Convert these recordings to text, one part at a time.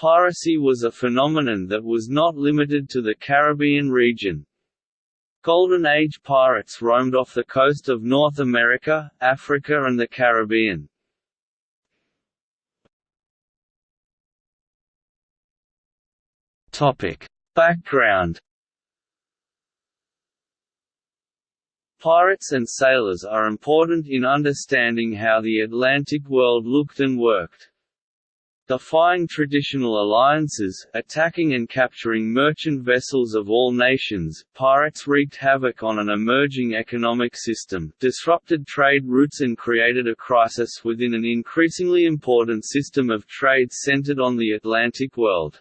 Piracy was a phenomenon that was not limited to the Caribbean region. Golden Age pirates roamed off the coast of North America, Africa and the Caribbean. Background Pirates and sailors are important in understanding how the Atlantic world looked and worked. Defying traditional alliances, attacking and capturing merchant vessels of all nations, pirates wreaked havoc on an emerging economic system, disrupted trade routes and created a crisis within an increasingly important system of trade centered on the Atlantic world.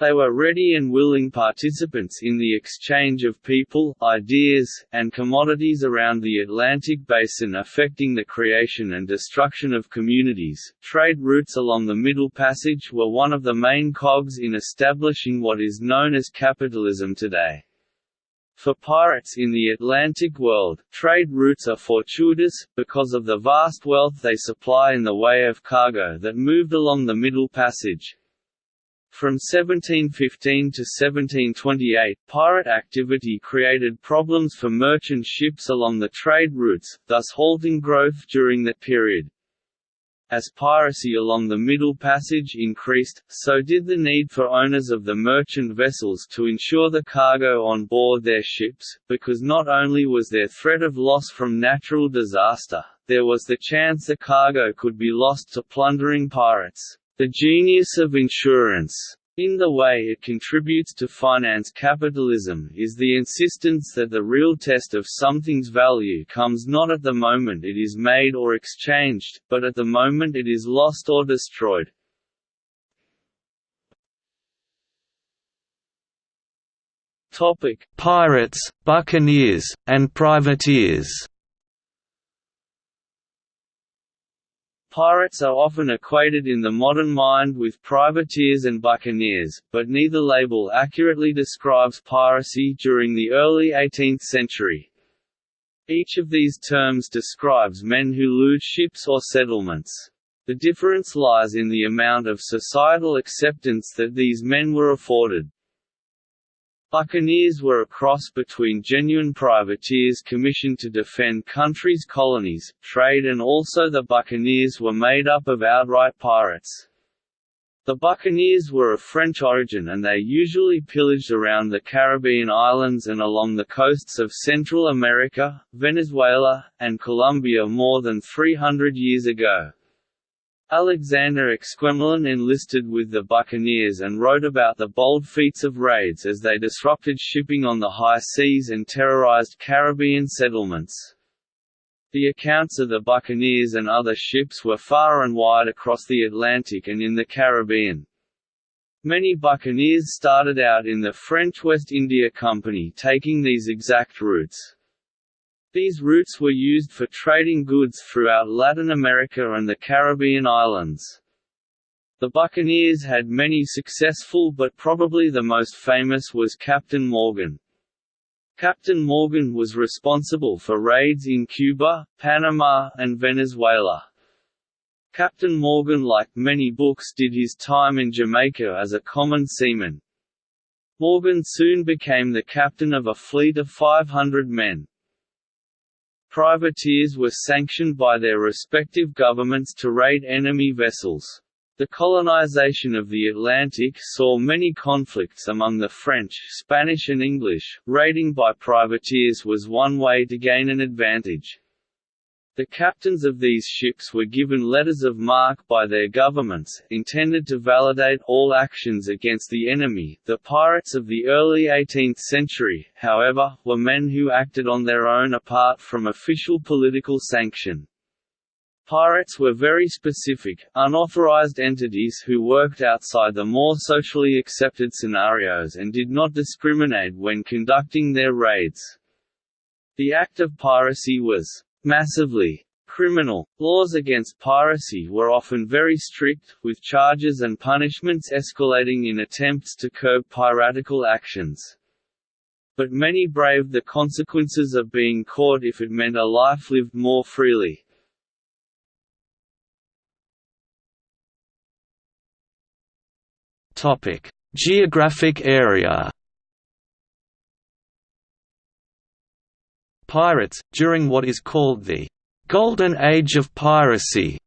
They were ready and willing participants in the exchange of people, ideas, and commodities around the Atlantic basin affecting the creation and destruction of communities. Trade routes along the Middle Passage were one of the main cogs in establishing what is known as capitalism today. For pirates in the Atlantic world, trade routes are fortuitous, because of the vast wealth they supply in the way of cargo that moved along the Middle Passage, from 1715 to 1728, pirate activity created problems for merchant ships along the trade routes, thus halting growth during that period. As piracy along the Middle Passage increased, so did the need for owners of the merchant vessels to insure the cargo on board their ships, because not only was there threat of loss from natural disaster, there was the chance the cargo could be lost to plundering pirates. The genius of insurance. In the way it contributes to finance capitalism is the insistence that the real test of something's value comes not at the moment it is made or exchanged, but at the moment it is lost or destroyed. Pirates, buccaneers, and privateers Pirates are often equated in the modern mind with privateers and buccaneers, but neither label accurately describes piracy during the early 18th century. Each of these terms describes men who loot ships or settlements. The difference lies in the amount of societal acceptance that these men were afforded. Buccaneers were a cross between genuine privateers commissioned to defend countries' colonies, trade and also the buccaneers were made up of outright pirates. The buccaneers were of French origin and they usually pillaged around the Caribbean islands and along the coasts of Central America, Venezuela, and Colombia more than 300 years ago. Alexander Exquemelin enlisted with the buccaneers and wrote about the bold feats of raids as they disrupted shipping on the high seas and terrorized Caribbean settlements. The accounts of the buccaneers and other ships were far and wide across the Atlantic and in the Caribbean. Many buccaneers started out in the French West India Company taking these exact routes. These routes were used for trading goods throughout Latin America and the Caribbean islands. The Buccaneers had many successful but probably the most famous was Captain Morgan. Captain Morgan was responsible for raids in Cuba, Panama, and Venezuela. Captain Morgan like many books did his time in Jamaica as a common seaman. Morgan soon became the captain of a fleet of 500 men. Privateers were sanctioned by their respective governments to raid enemy vessels. The colonization of the Atlantic saw many conflicts among the French, Spanish and English. Raiding by privateers was one way to gain an advantage. The captains of these ships were given letters of marque by their governments, intended to validate all actions against the enemy. The pirates of the early 18th century, however, were men who acted on their own apart from official political sanction. Pirates were very specific, unauthorized entities who worked outside the more socially accepted scenarios and did not discriminate when conducting their raids. The act of piracy was massively criminal. Laws against piracy were often very strict, with charges and punishments escalating in attempts to curb piratical actions. But many braved the consequences of being caught if it meant a life lived more freely. Geographic area Pirates, during what is called the «Golden Age of Piracy»,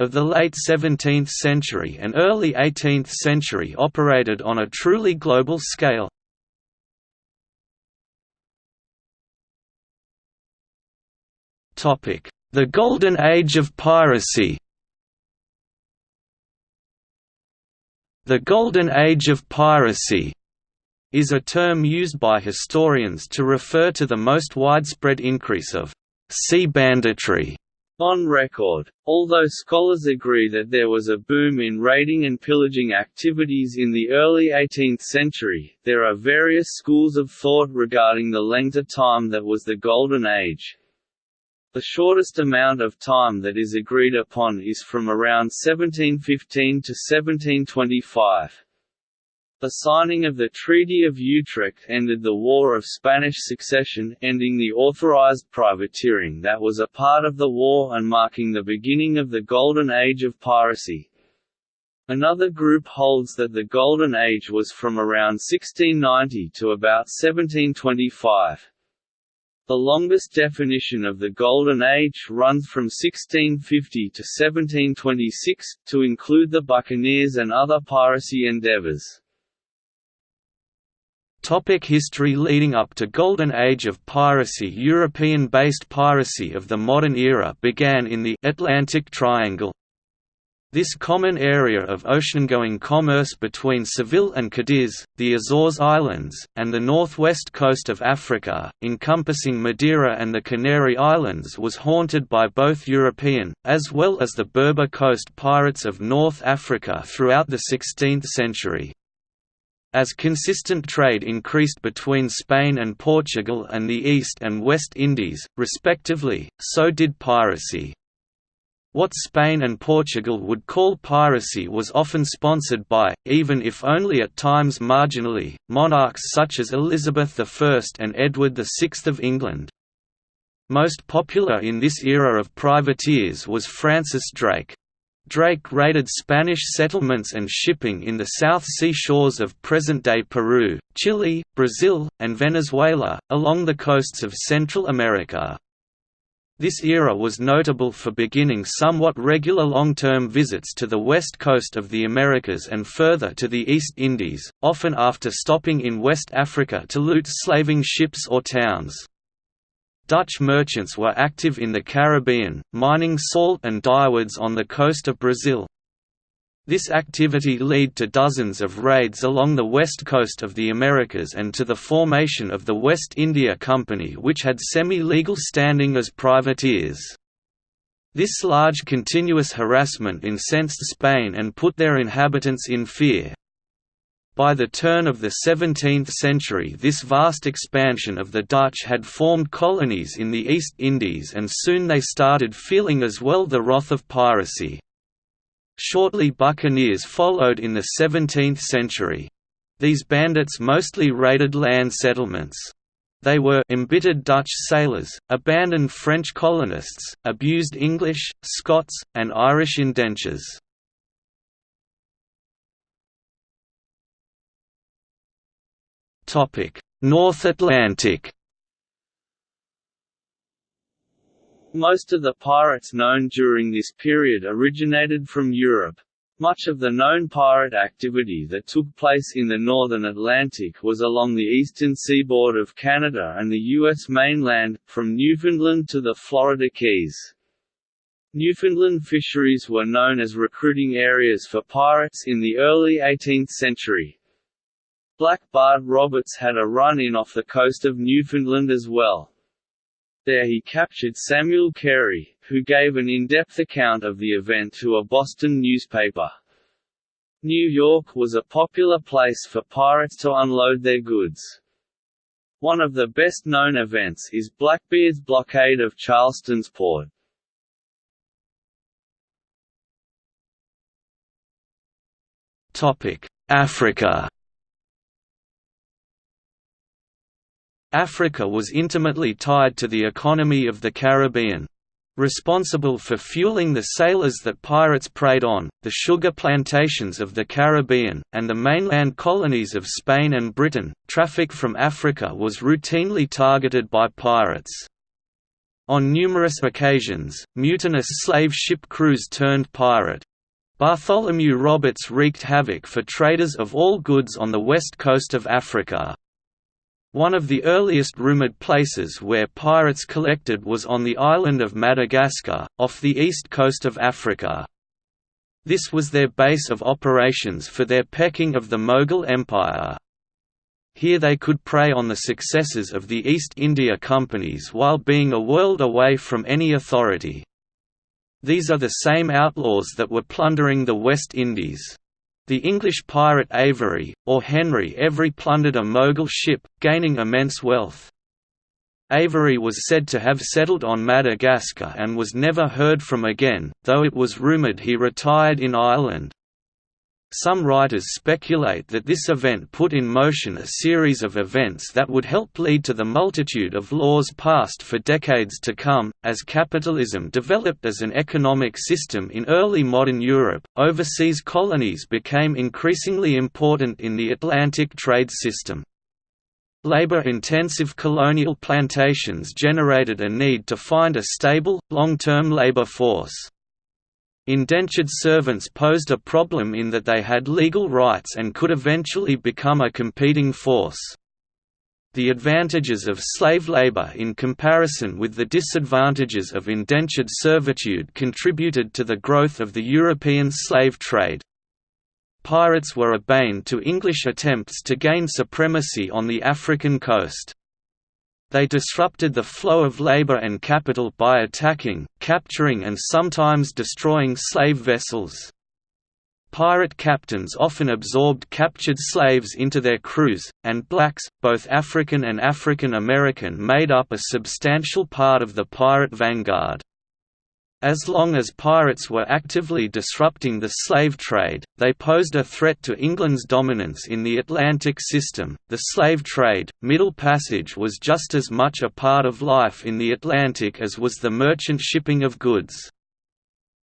of the late 17th century and early 18th century operated on a truly global scale. The Golden Age of Piracy The Golden Age of Piracy is a term used by historians to refer to the most widespread increase of sea banditry on record. Although scholars agree that there was a boom in raiding and pillaging activities in the early 18th century, there are various schools of thought regarding the length of time that was the Golden Age. The shortest amount of time that is agreed upon is from around 1715 to 1725. The signing of the Treaty of Utrecht ended the War of Spanish Succession, ending the authorized privateering that was a part of the war and marking the beginning of the Golden Age of piracy. Another group holds that the Golden Age was from around 1690 to about 1725. The longest definition of the Golden Age runs from 1650 to 1726, to include the buccaneers and other piracy endeavors. Topic history Leading up to Golden Age of piracy European-based piracy of the modern era began in the Atlantic Triangle, this common area of oceangoing commerce between Seville and Cadiz, the Azores Islands, and the northwest coast of Africa, encompassing Madeira and the Canary Islands was haunted by both European, as well as the Berber coast pirates of North Africa throughout the 16th century. As consistent trade increased between Spain and Portugal and the East and West Indies, respectively, so did piracy. What Spain and Portugal would call piracy was often sponsored by, even if only at times marginally, monarchs such as Elizabeth I and Edward VI of England. Most popular in this era of privateers was Francis Drake. Drake raided Spanish settlements and shipping in the South Sea shores of present-day Peru, Chile, Brazil, and Venezuela, along the coasts of Central America. This era was notable for beginning somewhat regular long-term visits to the west coast of the Americas and further to the East Indies, often after stopping in West Africa to loot slaving ships or towns. Dutch merchants were active in the Caribbean, mining salt and dyewoods on the coast of Brazil, this activity led to dozens of raids along the west coast of the Americas and to the formation of the West India Company which had semi-legal standing as privateers. This large continuous harassment incensed Spain and put their inhabitants in fear. By the turn of the 17th century this vast expansion of the Dutch had formed colonies in the East Indies and soon they started feeling as well the wrath of piracy. Shortly buccaneers followed in the 17th century. These bandits mostly raided land settlements. They were embittered Dutch sailors, abandoned French colonists, abused English, Scots, and Irish indentures. North Atlantic Most of the pirates known during this period originated from Europe. Much of the known pirate activity that took place in the northern Atlantic was along the eastern seaboard of Canada and the U.S. mainland, from Newfoundland to the Florida Keys. Newfoundland fisheries were known as recruiting areas for pirates in the early 18th century. Black Bart Roberts had a run-in off the coast of Newfoundland as well. There he captured Samuel Carey, who gave an in-depth account of the event to a Boston newspaper. New York was a popular place for pirates to unload their goods. One of the best-known events is Blackbeard's blockade of Charleston's port. Africa Africa was intimately tied to the economy of the Caribbean. responsible for fueling the sailors that pirates preyed on, the sugar plantations of the Caribbean, and the mainland colonies of Spain and Britain. Traffic from Africa was routinely targeted by pirates. On numerous occasions, mutinous slave ship crews turned pirate. Bartholomew Roberts wreaked havoc for traders of all goods on the west coast of Africa. One of the earliest rumoured places where pirates collected was on the island of Madagascar, off the east coast of Africa. This was their base of operations for their pecking of the Mughal Empire. Here they could prey on the successes of the East India Companies while being a world away from any authority. These are the same outlaws that were plundering the West Indies. The English pirate Avery, or Henry Every plundered a Mogul ship, gaining immense wealth. Avery was said to have settled on Madagascar and was never heard from again, though it was rumoured he retired in Ireland. Some writers speculate that this event put in motion a series of events that would help lead to the multitude of laws passed for decades to come. As capitalism developed as an economic system in early modern Europe, overseas colonies became increasingly important in the Atlantic trade system. Labor-intensive colonial plantations generated a need to find a stable, long-term labor force. Indentured servants posed a problem in that they had legal rights and could eventually become a competing force. The advantages of slave labor in comparison with the disadvantages of indentured servitude contributed to the growth of the European slave trade. Pirates were a bane to English attempts to gain supremacy on the African coast. They disrupted the flow of labor and capital by attacking, capturing and sometimes destroying slave vessels. Pirate captains often absorbed captured slaves into their crews, and blacks, both African and African American made up a substantial part of the pirate vanguard. As long as pirates were actively disrupting the slave trade, they posed a threat to England's dominance in the Atlantic system. The slave trade, Middle Passage was just as much a part of life in the Atlantic as was the merchant shipping of goods.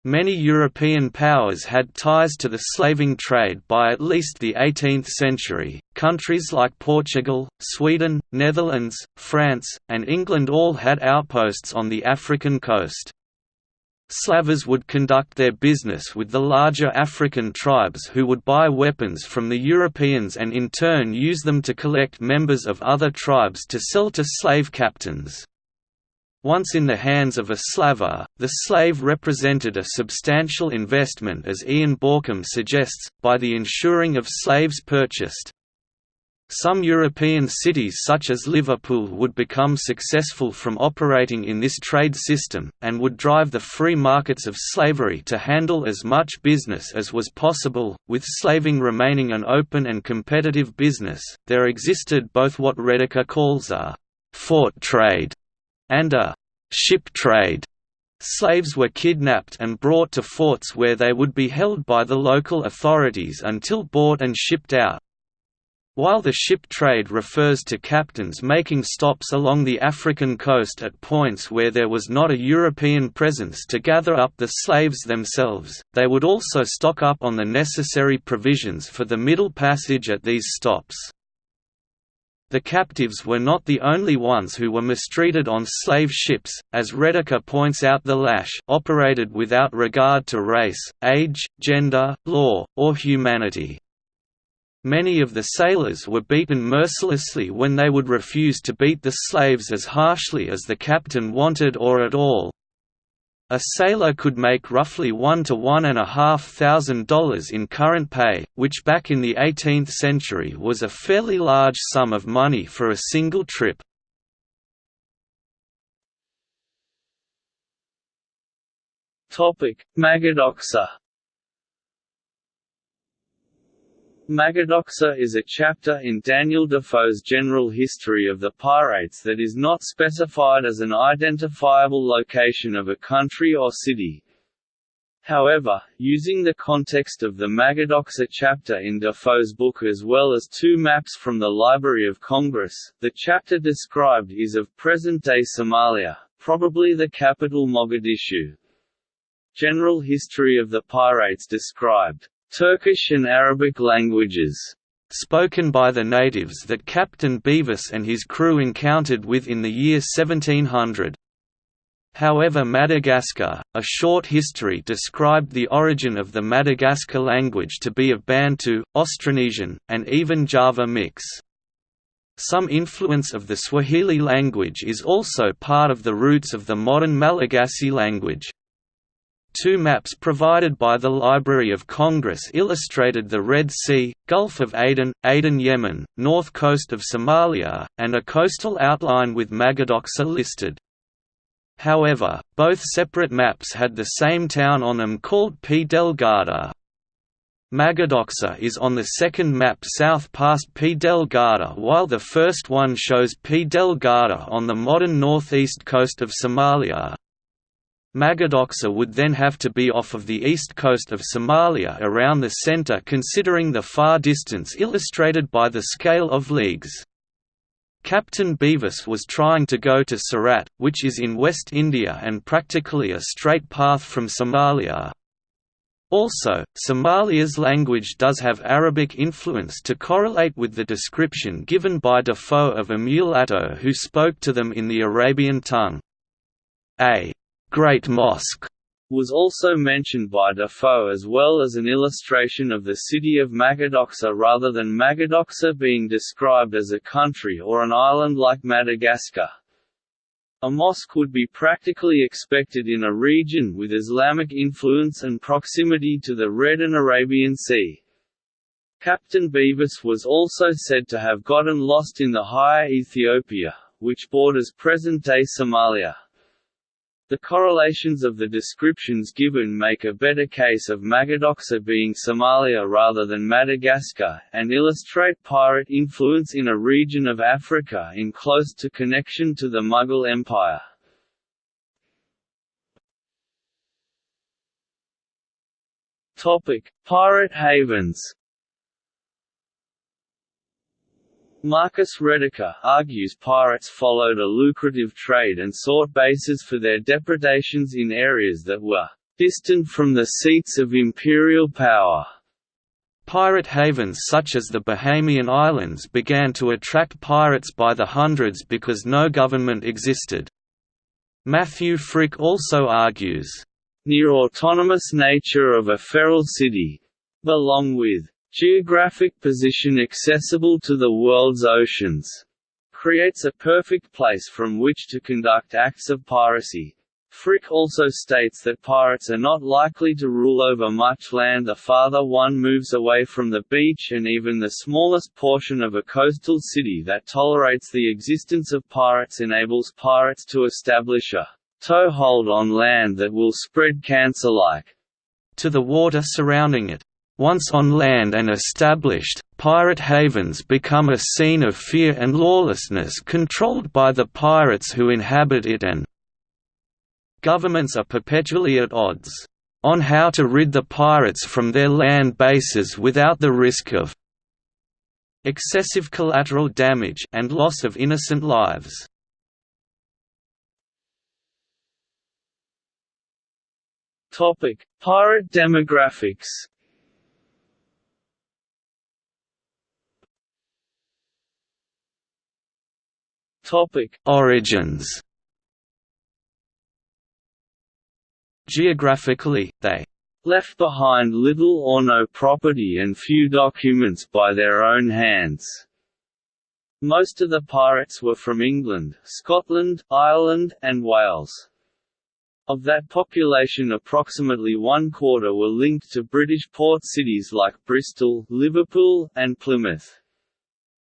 Many European powers had ties to the slaving trade by at least the 18th century. Countries like Portugal, Sweden, Netherlands, France, and England all had outposts on the African coast. Slavers would conduct their business with the larger African tribes who would buy weapons from the Europeans and in turn use them to collect members of other tribes to sell to slave captains. Once in the hands of a slaver, the slave represented a substantial investment as Ian Baucom suggests, by the insuring of slaves purchased. Some European cities such as Liverpool would become successful from operating in this trade system, and would drive the free markets of slavery to handle as much business as was possible. With slaving remaining an open and competitive business, there existed both what Rediker calls a fort trade and a ship trade. Slaves were kidnapped and brought to forts where they would be held by the local authorities until bought and shipped out. While the ship trade refers to captains making stops along the African coast at points where there was not a European presence to gather up the slaves themselves, they would also stock up on the necessary provisions for the Middle Passage at these stops. The captives were not the only ones who were mistreated on slave ships, as Rediker points out the lash operated without regard to race, age, gender, law, or humanity. Many of the sailors were beaten mercilessly when they would refuse to beat the slaves as harshly as the captain wanted or at all. A sailor could make roughly one to one and a half thousand dollars in current pay, which back in the 18th century was a fairly large sum of money for a single trip. Magadoxa Magadoxa is a chapter in Daniel Defoe's general history of the Pirates that is not specified as an identifiable location of a country or city. However, using the context of the Magadoxa chapter in Defoe's book as well as two maps from the Library of Congress, the chapter described is of present-day Somalia, probably the capital Mogadishu. General history of the pirates described Turkish and Arabic languages spoken by the natives that Captain Beavis and his crew encountered with in the year 1700. However Madagascar, a short history described the origin of the Madagascar language to be of Bantu, Austronesian, and even Java mix. Some influence of the Swahili language is also part of the roots of the modern Malagasy language. Two maps provided by the Library of Congress illustrated the Red Sea, Gulf of Aden, Aden Yemen, north coast of Somalia, and a coastal outline with Magadoxa listed. However, both separate maps had the same town on them called P. Delgada. Magadoxa is on the second map south past P. Delgada while the first one shows P. Delgada on the modern northeast coast of Somalia. Magadoxa would then have to be off of the east coast of Somalia around the center considering the far distance illustrated by the scale of leagues. Captain Bevis was trying to go to Surat, which is in West India and practically a straight path from Somalia. Also, Somalia's language does have Arabic influence to correlate with the description given by Defoe of a mulatto who spoke to them in the Arabian tongue. A Great Mosque was also mentioned by Defoe as well as an illustration of the city of Magadoxa rather than Magadoxa being described as a country or an island like Madagascar. A mosque would be practically expected in a region with Islamic influence and proximity to the Red and Arabian Sea. Captain Beavis was also said to have gotten lost in the higher Ethiopia, which borders present-day Somalia. The correlations of the descriptions given make a better case of Magadoxa being Somalia rather than Madagascar, and illustrate pirate influence in a region of Africa in close to connection to the Mughal Empire. Pirate havens Marcus Rediker argues pirates followed a lucrative trade and sought bases for their depredations in areas that were distant from the seats of imperial power. Pirate havens such as the Bahamian Islands began to attract pirates by the hundreds because no government existed. Matthew Frick also argues, near autonomous nature of a feral city, along with Geographic position accessible to the world's oceans creates a perfect place from which to conduct acts of piracy. Frick also states that pirates are not likely to rule over much land the farther one moves away from the beach and even the smallest portion of a coastal city that tolerates the existence of pirates enables pirates to establish a toehold on land that will spread cancer-like to the water surrounding it. Once on land and established, pirate havens become a scene of fear and lawlessness controlled by the pirates who inhabit it and governments are perpetually at odds on how to rid the pirates from their land bases without the risk of excessive collateral damage and loss of innocent lives. Topic: Pirate demographics. Topic: Origins. Geographically, they left behind little or no property and few documents by their own hands. Most of the pirates were from England, Scotland, Ireland, and Wales. Of that population approximately one quarter were linked to British port cities like Bristol, Liverpool, and Plymouth.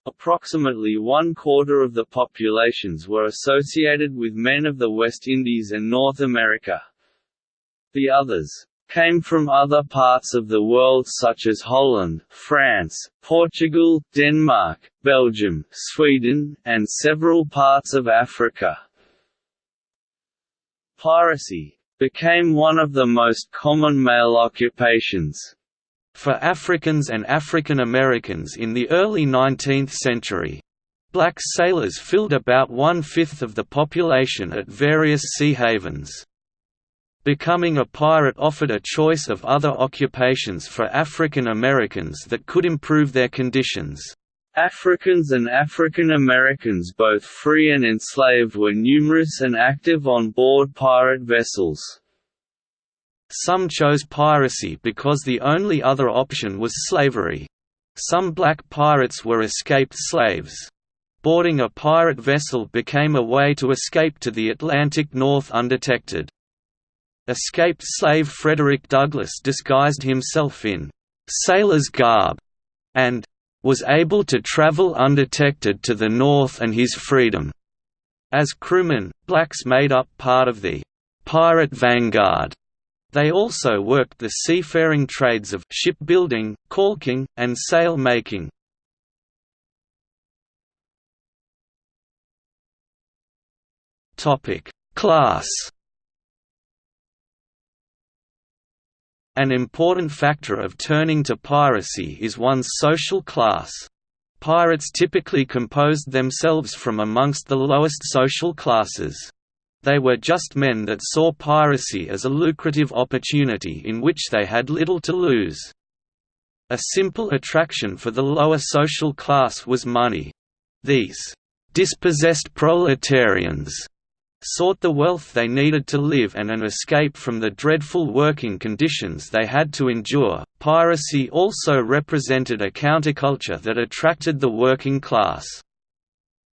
Approximately one-quarter of the populations were associated with men of the West Indies and North America. The others came from other parts of the world such as Holland, France, Portugal, Denmark, Belgium, Sweden, and several parts of Africa. Piracy became one of the most common male occupations for Africans and African Americans in the early 19th century. Black sailors filled about one-fifth of the population at various sea havens. Becoming a pirate offered a choice of other occupations for African Americans that could improve their conditions. Africans and African Americans both free and enslaved were numerous and active on board pirate vessels. Some chose piracy because the only other option was slavery. Some black pirates were escaped slaves. Boarding a pirate vessel became a way to escape to the Atlantic North undetected. Escaped slave Frederick Douglass disguised himself in «sailor's garb» and «was able to travel undetected to the North and his freedom». As crewmen, blacks made up part of the «pirate vanguard» They also worked the seafaring trades of shipbuilding, caulking, and sail making. Topic: Class. An important factor of turning to piracy is one's social class. Pirates typically composed themselves from amongst the lowest social classes. They were just men that saw piracy as a lucrative opportunity in which they had little to lose. A simple attraction for the lower social class was money. These dispossessed proletarians sought the wealth they needed to live and an escape from the dreadful working conditions they had to endure. Piracy also represented a counterculture that attracted the working class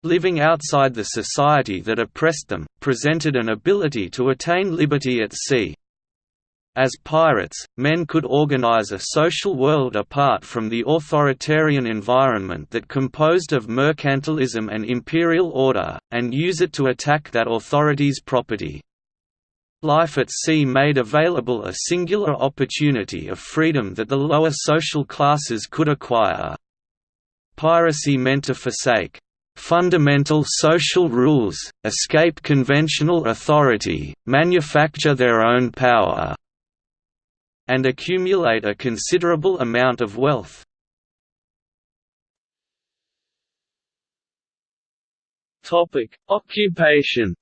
living outside the society that oppressed them, presented an ability to attain liberty at sea. As pirates, men could organize a social world apart from the authoritarian environment that composed of mercantilism and imperial order, and use it to attack that authority's property. Life at sea made available a singular opportunity of freedom that the lower social classes could acquire. Piracy meant to forsake fundamental social rules, escape conventional authority, manufacture their own power, and accumulate a considerable amount of wealth. Topic: Occupation.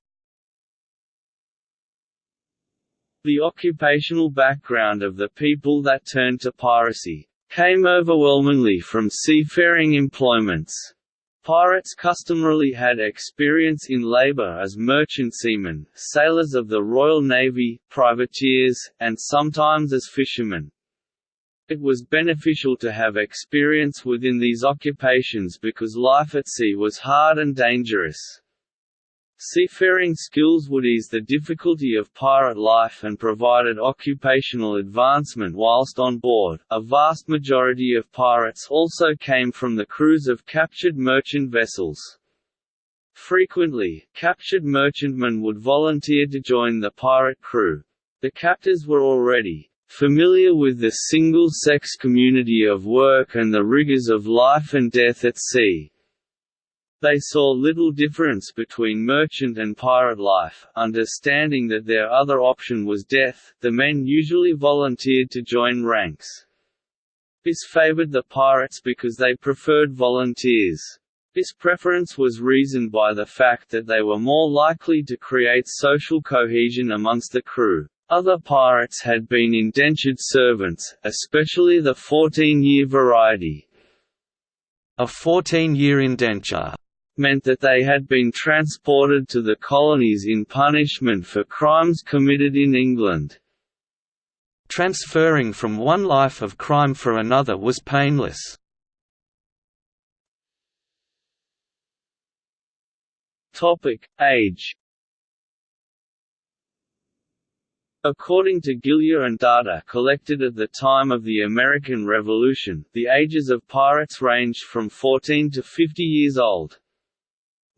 The occupational background of the people that turned to piracy came overwhelmingly from seafaring employments. Pirates customarily had experience in labor as merchant seamen, sailors of the Royal Navy, privateers, and sometimes as fishermen. It was beneficial to have experience within these occupations because life at sea was hard and dangerous. Seafaring skills would ease the difficulty of pirate life and provided occupational advancement whilst on board. A vast majority of pirates also came from the crews of captured merchant vessels. Frequently, captured merchantmen would volunteer to join the pirate crew. The captors were already familiar with the single-sex community of work and the rigors of life and death at sea, they saw little difference between merchant and pirate life, understanding that their other option was death, the men usually volunteered to join ranks. This favored the pirates because they preferred volunteers. This preference was reasoned by the fact that they were more likely to create social cohesion amongst the crew. Other pirates had been indentured servants, especially the 14-year variety. A 14-year indenture meant that they had been transported to the colonies in punishment for crimes committed in England. Transferring from one life of crime for another was painless. Topic: Age. According to Gilje and data collected at the time of the American Revolution, the ages of pirates ranged from 14 to 50 years old.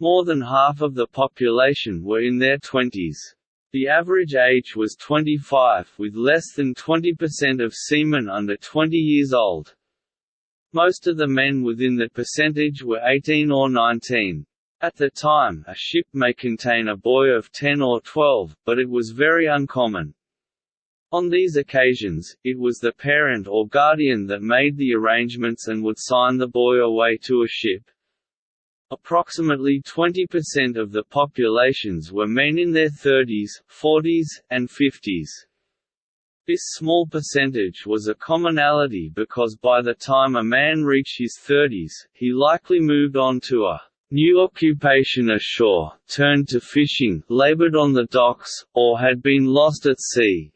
More than half of the population were in their twenties. The average age was 25, with less than 20% of seamen under 20 years old. Most of the men within that percentage were 18 or 19. At the time, a ship may contain a boy of 10 or 12, but it was very uncommon. On these occasions, it was the parent or guardian that made the arrangements and would sign the boy away to a ship. Approximately 20% of the populations were men in their 30s, 40s, and 50s. This small percentage was a commonality because by the time a man reached his 30s, he likely moved on to a new occupation ashore, turned to fishing, labored on the docks, or had been lost at sea.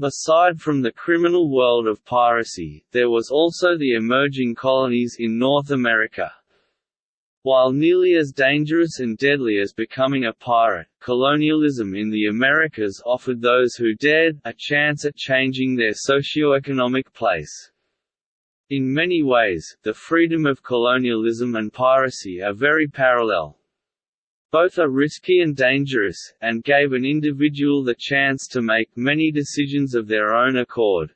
Aside from the criminal world of piracy, there was also the emerging colonies in North America. While nearly as dangerous and deadly as becoming a pirate, colonialism in the Americas offered those who dared, a chance at changing their socio-economic place. In many ways, the freedom of colonialism and piracy are very parallel. Both are risky and dangerous, and gave an individual the chance to make many decisions of their own accord.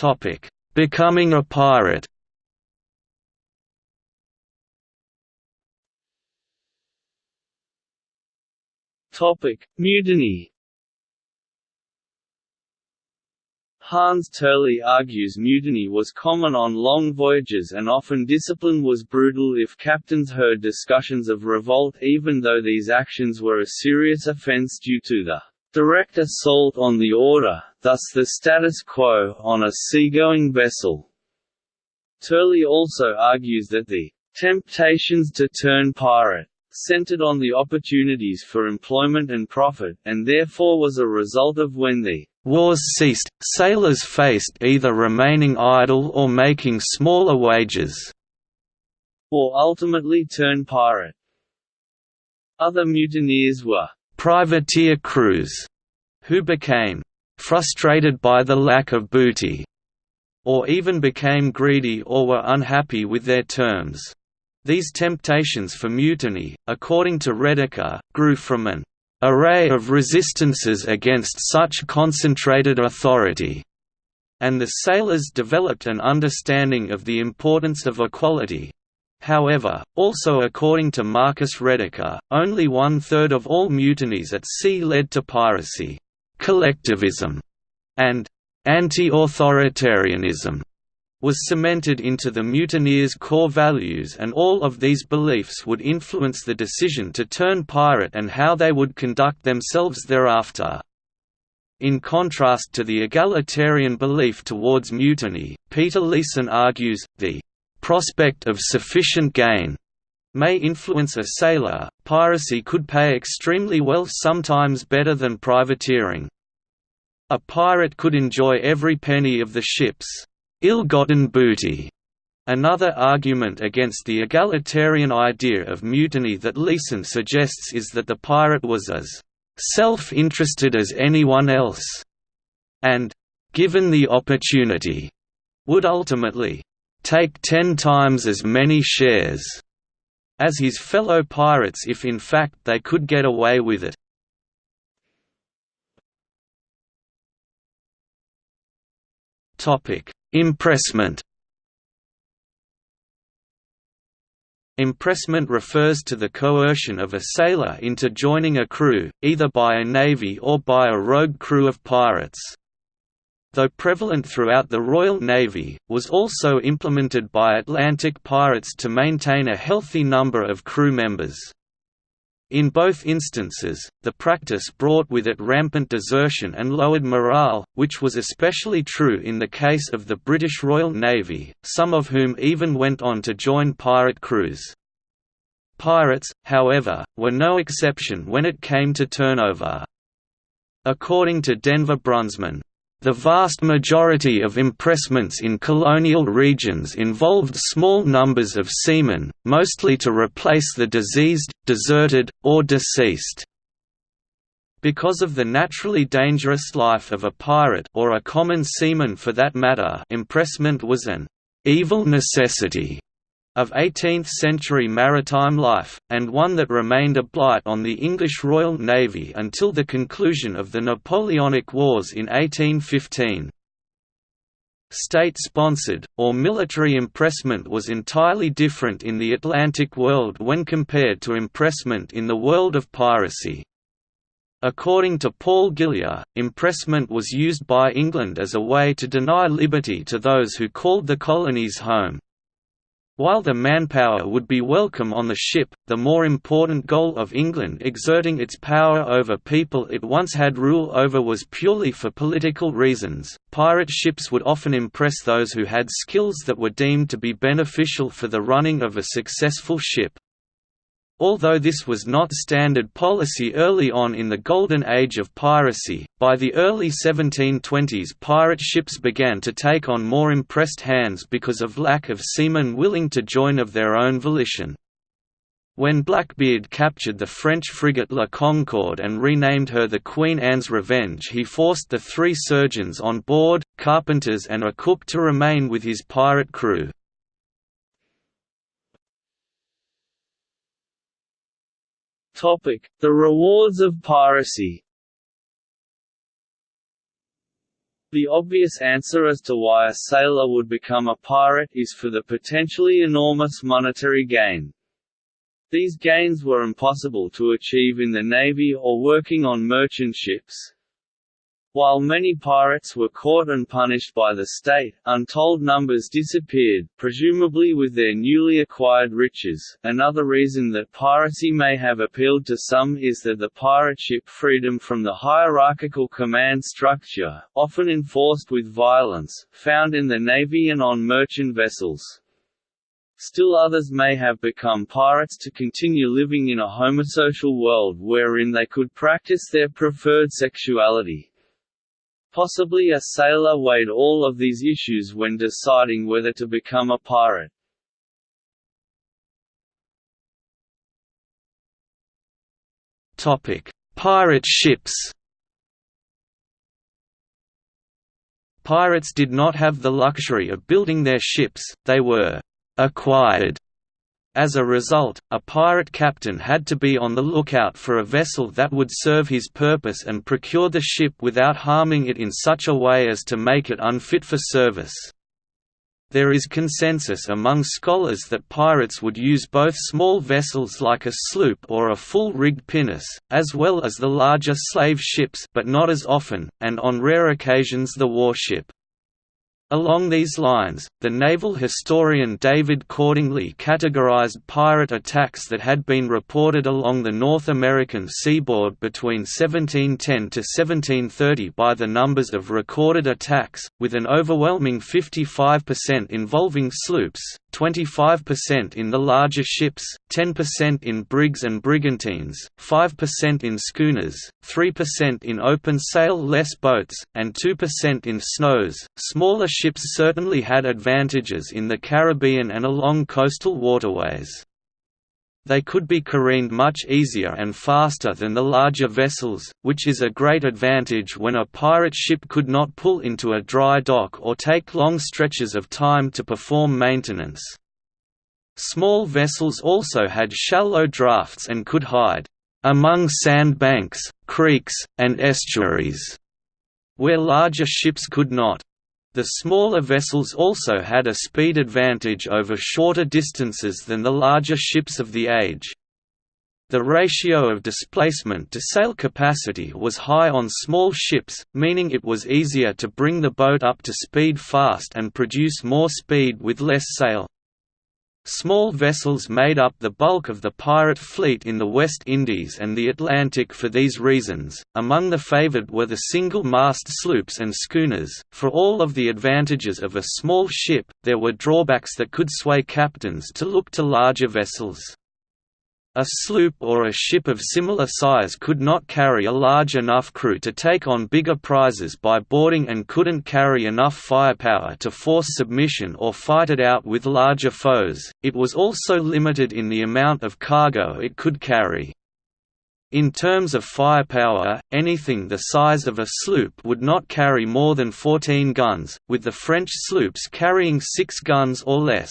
Topic: Becoming a pirate. Topic: Mutiny. Hans Turley argues mutiny was common on long voyages and often discipline was brutal if captains heard discussions of revolt even though these actions were a serious offence due to the direct assault on the order, thus the status quo, on a seagoing vessel. Turley also argues that the temptations to turn pirate centered on the opportunities for employment and profit, and therefore was a result of when the wars ceased, sailors faced either remaining idle or making smaller wages, or ultimately turn pirate. Other mutineers were privateer crews, who became frustrated by the lack of booty, or even became greedy or were unhappy with their terms. These temptations for mutiny, according to Rediker, grew from an array of resistances against such concentrated authority, and the sailors developed an understanding of the importance of equality, However, also according to Marcus Rediker, only one-third of all mutinies at sea led to piracy, collectivism, and anti-authoritarianism was cemented into the mutineers' core values and all of these beliefs would influence the decision to turn pirate and how they would conduct themselves thereafter. In contrast to the egalitarian belief towards mutiny, Peter Leeson argues, the prospect of sufficient gain may influence a sailor. Piracy could pay extremely well, sometimes better than privateering. A pirate could enjoy every penny of the ship's ill-gotten booty. Another argument against the egalitarian idea of mutiny that Leeson suggests is that the pirate was as self-interested as anyone else, and, given the opportunity, would ultimately take ten times as many shares as his fellow pirates if in fact they could get away with it. Impressment Impressment refers to the coercion of a sailor into joining a crew, either by a navy or by a rogue crew of pirates though prevalent throughout the Royal Navy, was also implemented by Atlantic pirates to maintain a healthy number of crew members. In both instances, the practice brought with it rampant desertion and lowered morale, which was especially true in the case of the British Royal Navy, some of whom even went on to join pirate crews. Pirates, however, were no exception when it came to turnover. According to Denver Brunsman, the vast majority of impressments in colonial regions involved small numbers of seamen, mostly to replace the diseased, deserted, or deceased. Because of the naturally dangerous life of a pirate or a common seaman for that matter impressment was an «evil necessity» of 18th-century maritime life, and one that remained a blight on the English Royal Navy until the conclusion of the Napoleonic Wars in 1815. State-sponsored, or military impressment was entirely different in the Atlantic world when compared to impressment in the world of piracy. According to Paul Gilje, impressment was used by England as a way to deny liberty to those who called the colonies home. While the manpower would be welcome on the ship, the more important goal of England exerting its power over people it once had rule over was purely for political reasons. Pirate ships would often impress those who had skills that were deemed to be beneficial for the running of a successful ship. Although this was not standard policy early on in the golden age of piracy, by the early 1720s pirate ships began to take on more impressed hands because of lack of seamen willing to join of their own volition. When Blackbeard captured the French frigate La Concorde and renamed her the Queen Anne's Revenge he forced the three surgeons on board, carpenters and a cook to remain with his pirate crew. The rewards of piracy The obvious answer as to why a sailor would become a pirate is for the potentially enormous monetary gain. These gains were impossible to achieve in the navy or working on merchant ships. While many pirates were caught and punished by the state, untold numbers disappeared, presumably with their newly acquired riches. Another reason that piracy may have appealed to some is that the pirate ship freedom from the hierarchical command structure, often enforced with violence, found in the navy and on merchant vessels. Still others may have become pirates to continue living in a homosocial world wherein they could practice their preferred sexuality. Possibly a sailor weighed all of these issues when deciding whether to become a pirate. Pirate ships Pirates did not have the luxury of building their ships, they were «acquired» As a result, a pirate captain had to be on the lookout for a vessel that would serve his purpose and procure the ship without harming it in such a way as to make it unfit for service. There is consensus among scholars that pirates would use both small vessels like a sloop or a full-rigged pinnace, as well as the larger slave ships but not as often, and on rare occasions the warship. Along these lines, the naval historian David Cordingly categorized pirate attacks that had been reported along the North American seaboard between 1710 to 1730 by the numbers of recorded attacks, with an overwhelming 55% involving sloops, 25% in the larger ships, 10% in brigs and brigantines, 5% in schooners, 3% in open-sail-less boats, and 2% in snows. Smaller ships certainly had advantages in the Caribbean and along coastal waterways. They could be careened much easier and faster than the larger vessels, which is a great advantage when a pirate ship could not pull into a dry dock or take long stretches of time to perform maintenance. Small vessels also had shallow drafts and could hide among sandbanks, creeks, and estuaries, where larger ships could not. The smaller vessels also had a speed advantage over shorter distances than the larger ships of the age. The ratio of displacement to sail capacity was high on small ships, meaning it was easier to bring the boat up to speed fast and produce more speed with less sail. Small vessels made up the bulk of the pirate fleet in the West Indies and the Atlantic for these reasons. Among the favored were the single mast sloops and schooners. For all of the advantages of a small ship, there were drawbacks that could sway captains to look to larger vessels. A sloop or a ship of similar size could not carry a large enough crew to take on bigger prizes by boarding and couldn't carry enough firepower to force submission or fight it out with larger foes, it was also limited in the amount of cargo it could carry. In terms of firepower, anything the size of a sloop would not carry more than 14 guns, with the French sloops carrying 6 guns or less.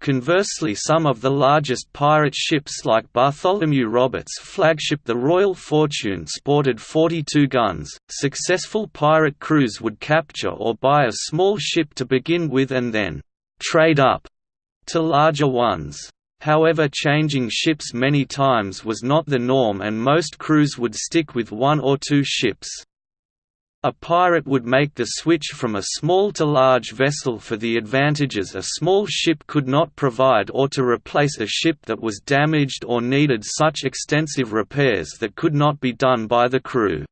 Conversely some of the largest pirate ships like Bartholomew Roberts' flagship the Royal Fortune sported 42 guns. Successful pirate crews would capture or buy a small ship to begin with and then «trade up» to larger ones. however changing ships many times was not the norm and most crews would stick with one or two ships. A pirate would make the switch from a small to large vessel for the advantages a small ship could not provide or to replace a ship that was damaged or needed such extensive repairs that could not be done by the crew.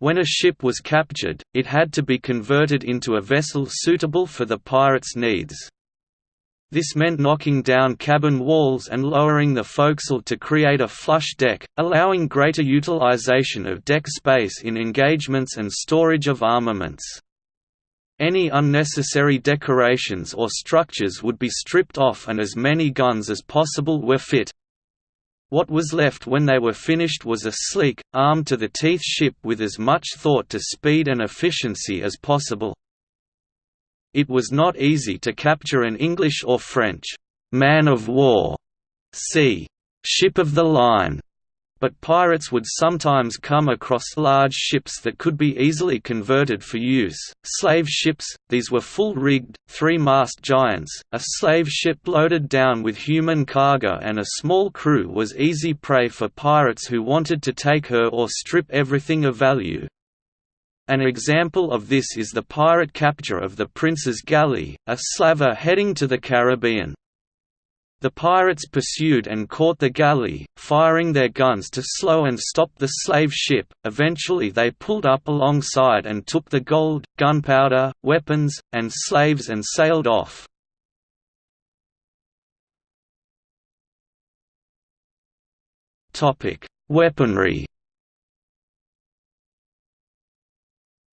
When a ship was captured, it had to be converted into a vessel suitable for the pirate's needs. This meant knocking down cabin walls and lowering the forecastle to create a flush deck, allowing greater utilization of deck space in engagements and storage of armaments. Any unnecessary decorations or structures would be stripped off and as many guns as possible were fit. What was left when they were finished was a sleek, armed-to-the-teeth ship with as much thought to speed and efficiency as possible. It was not easy to capture an English or French «man of war» c. ship of the line, but pirates would sometimes come across large ships that could be easily converted for use. Slave ships, these were full rigged, three mast giants. A slave ship loaded down with human cargo and a small crew was easy prey for pirates who wanted to take her or strip everything of value. An example of this is the pirate capture of the Prince's Galley, a slaver heading to the Caribbean. The pirates pursued and caught the galley, firing their guns to slow and stop the slave ship. Eventually, they pulled up alongside and took the gold, gunpowder, weapons, and slaves and sailed off. Topic: Weaponry.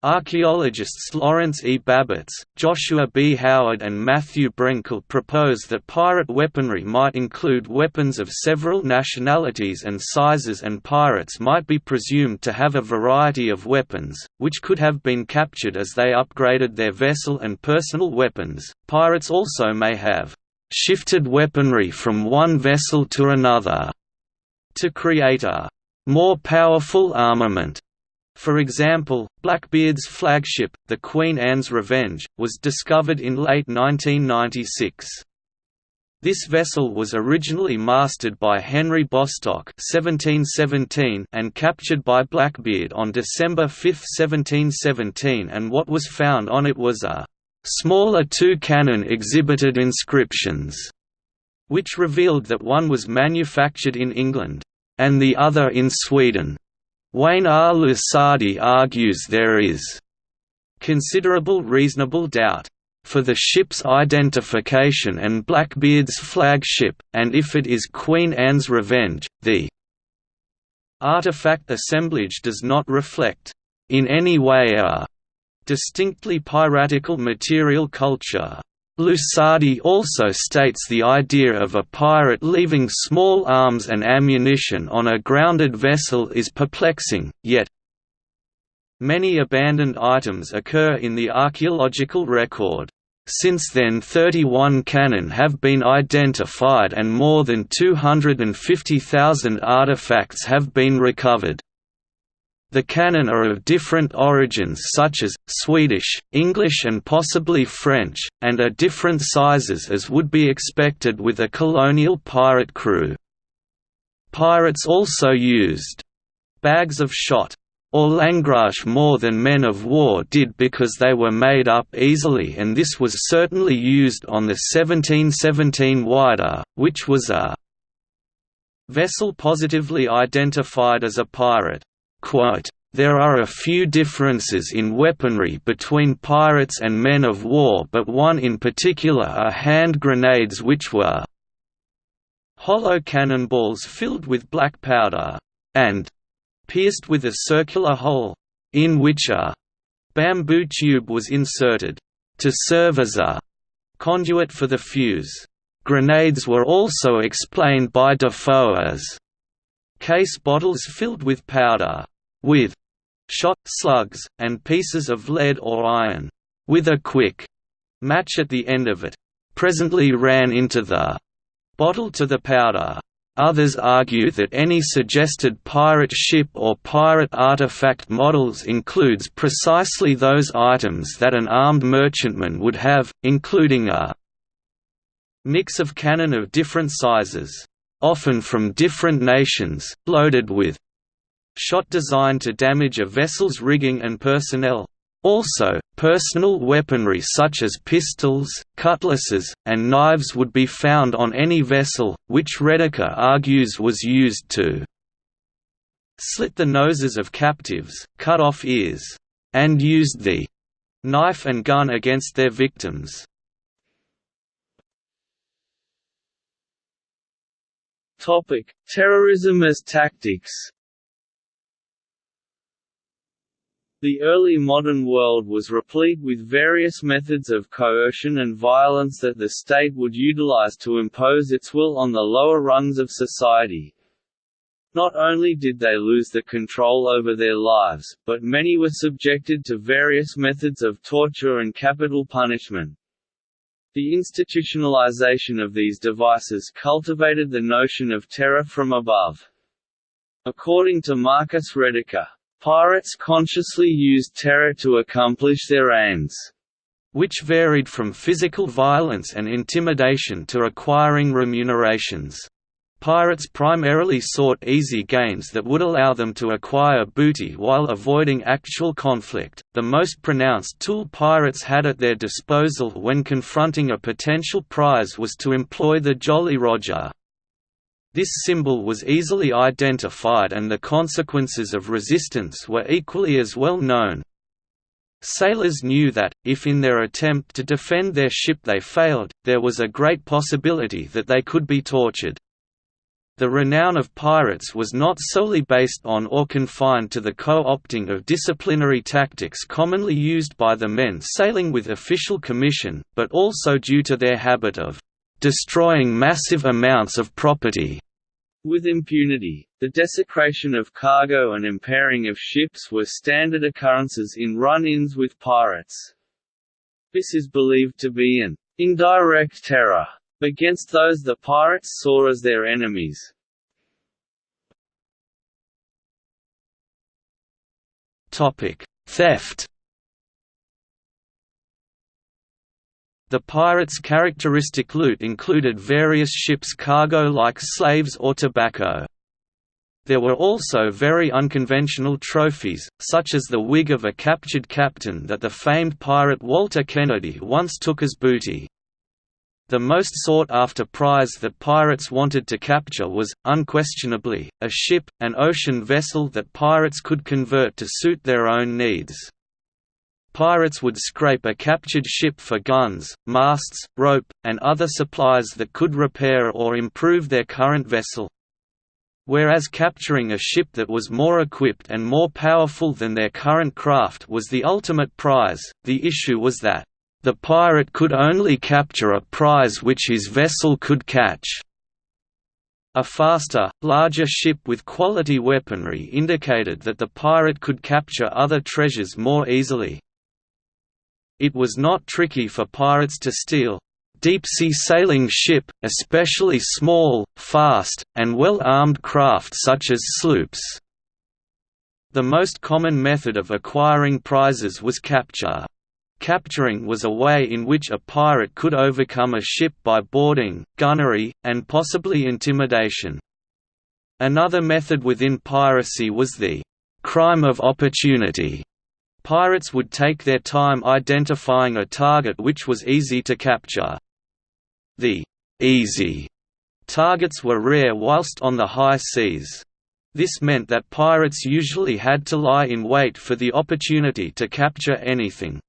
Archaeologists Lawrence E. Babits, Joshua B. Howard and Matthew Brenckle propose that pirate weaponry might include weapons of several nationalities and sizes and pirates might be presumed to have a variety of weapons, which could have been captured as they upgraded their vessel and personal weapons. Pirates also may have shifted weaponry from one vessel to another to create a more powerful armament for example, Blackbeard's flagship, the Queen Anne's Revenge, was discovered in late 1996. This vessel was originally masted by Henry Bostock (1717) and captured by Blackbeard on December 5, 1717 and what was found on it was a smaller two-cannon exhibited inscriptions, which revealed that one was manufactured in England, and the other in Sweden. Wayne R. Lusardi argues there is considerable reasonable doubt for the ship's identification and Blackbeard's flagship, and if it is Queen Anne's Revenge, the artifact assemblage does not reflect, in any way a distinctly piratical material culture. Lusardi also states the idea of a pirate leaving small arms and ammunition on a grounded vessel is perplexing, yet many abandoned items occur in the archaeological record. Since then 31 cannon have been identified and more than 250,000 artifacts have been recovered. The cannon are of different origins such as, Swedish, English and possibly French, and are different sizes as would be expected with a colonial pirate crew. Pirates also used bags of shot or langrage more than men of war did because they were made up easily and this was certainly used on the 1717 Whydah, which was a vessel positively identified as a pirate. Quote, there are a few differences in weaponry between pirates and men of war but one in particular are hand grenades which were hollow cannonballs filled with black powder, and pierced with a circular hole, in which a bamboo tube was inserted, to serve as a conduit for the fuse. Grenades were also explained by Defoe as case bottles filled with powder, with shot, slugs, and pieces of lead or iron, with a quick match at the end of it, presently ran into the bottle to the powder. Others argue that any suggested pirate ship or pirate artifact models includes precisely those items that an armed merchantman would have, including a mix of cannon of different sizes, often from different nations, loaded with shot designed to damage a vessel's rigging and personnel. Also, personal weaponry such as pistols, cutlasses, and knives would be found on any vessel, which Rediker argues was used to slit the noses of captives, cut off ears, and used the knife and gun against their victims. Topic: Terrorism as tactics. The early modern world was replete with various methods of coercion and violence that the state would utilize to impose its will on the lower rungs of society. Not only did they lose the control over their lives, but many were subjected to various methods of torture and capital punishment. The institutionalization of these devices cultivated the notion of terror from above. According to Marcus Rediker, pirates consciously used terror to accomplish their aims, which varied from physical violence and intimidation to acquiring remunerations. Pirates primarily sought easy gains that would allow them to acquire booty while avoiding actual conflict. The most pronounced tool pirates had at their disposal when confronting a potential prize was to employ the Jolly Roger. This symbol was easily identified and the consequences of resistance were equally as well known. Sailors knew that, if in their attempt to defend their ship they failed, there was a great possibility that they could be tortured. The renown of pirates was not solely based on or confined to the co-opting of disciplinary tactics commonly used by the men sailing with official commission, but also due to their habit of destroying massive amounts of property. With impunity, the desecration of cargo and impairing of ships were standard occurrences in run-ins with pirates. This is believed to be an indirect terror against those the pirates saw as their enemies. Theft The pirates' characteristic loot included various ships' cargo like slaves or tobacco. There were also very unconventional trophies, such as the wig of a captured captain that the famed pirate Walter Kennedy once took as booty. The most sought-after prize that pirates wanted to capture was, unquestionably, a ship, an ocean vessel that pirates could convert to suit their own needs. Pirates would scrape a captured ship for guns, masts, rope, and other supplies that could repair or improve their current vessel. Whereas capturing a ship that was more equipped and more powerful than their current craft was the ultimate prize, the issue was that the pirate could only capture a prize which his vessel could catch. A faster, larger ship with quality weaponry indicated that the pirate could capture other treasures more easily. It was not tricky for pirates to steal deep-sea sailing ship, especially small, fast, and well-armed craft such as sloops. The most common method of acquiring prizes was capture. Capturing was a way in which a pirate could overcome a ship by boarding, gunnery, and possibly intimidation. Another method within piracy was the crime of opportunity. Pirates would take their time identifying a target which was easy to capture. The easy targets were rare whilst on the high seas. This meant that pirates usually had to lie in wait for the opportunity to capture anything.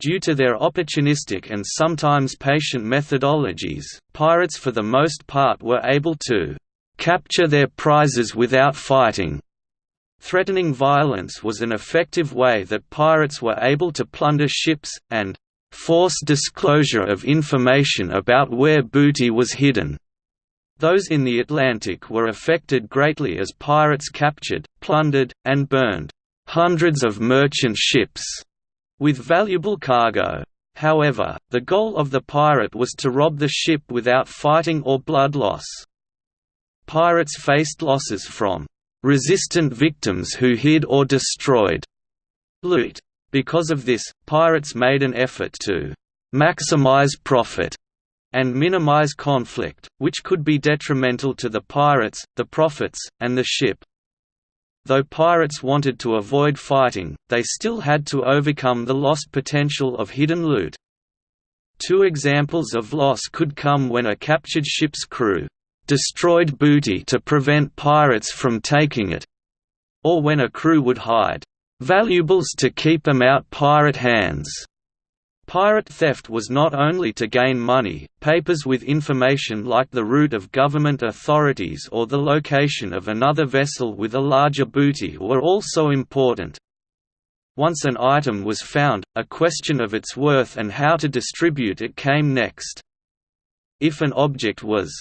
Due to their opportunistic and sometimes patient methodologies, pirates for the most part were able to capture their prizes without fighting. Threatening violence was an effective way that pirates were able to plunder ships, and force disclosure of information about where booty was hidden. Those in the Atlantic were affected greatly as pirates captured, plundered, and burned hundreds of merchant ships with valuable cargo. However, the goal of the pirate was to rob the ship without fighting or blood loss. Pirates faced losses from resistant victims who hid or destroyed loot. Because of this, pirates made an effort to maximize profit and minimize conflict, which could be detrimental to the pirates, the profits, and the ship. Though pirates wanted to avoid fighting, they still had to overcome the lost potential of hidden loot. Two examples of loss could come when a captured ship's crew destroyed booty to prevent pirates from taking it, or when a crew would hide valuables to keep them out pirate hands. Pirate theft was not only to gain money, papers with information like the route of government authorities or the location of another vessel with a larger booty were also important. Once an item was found, a question of its worth and how to distribute it came next. If an object was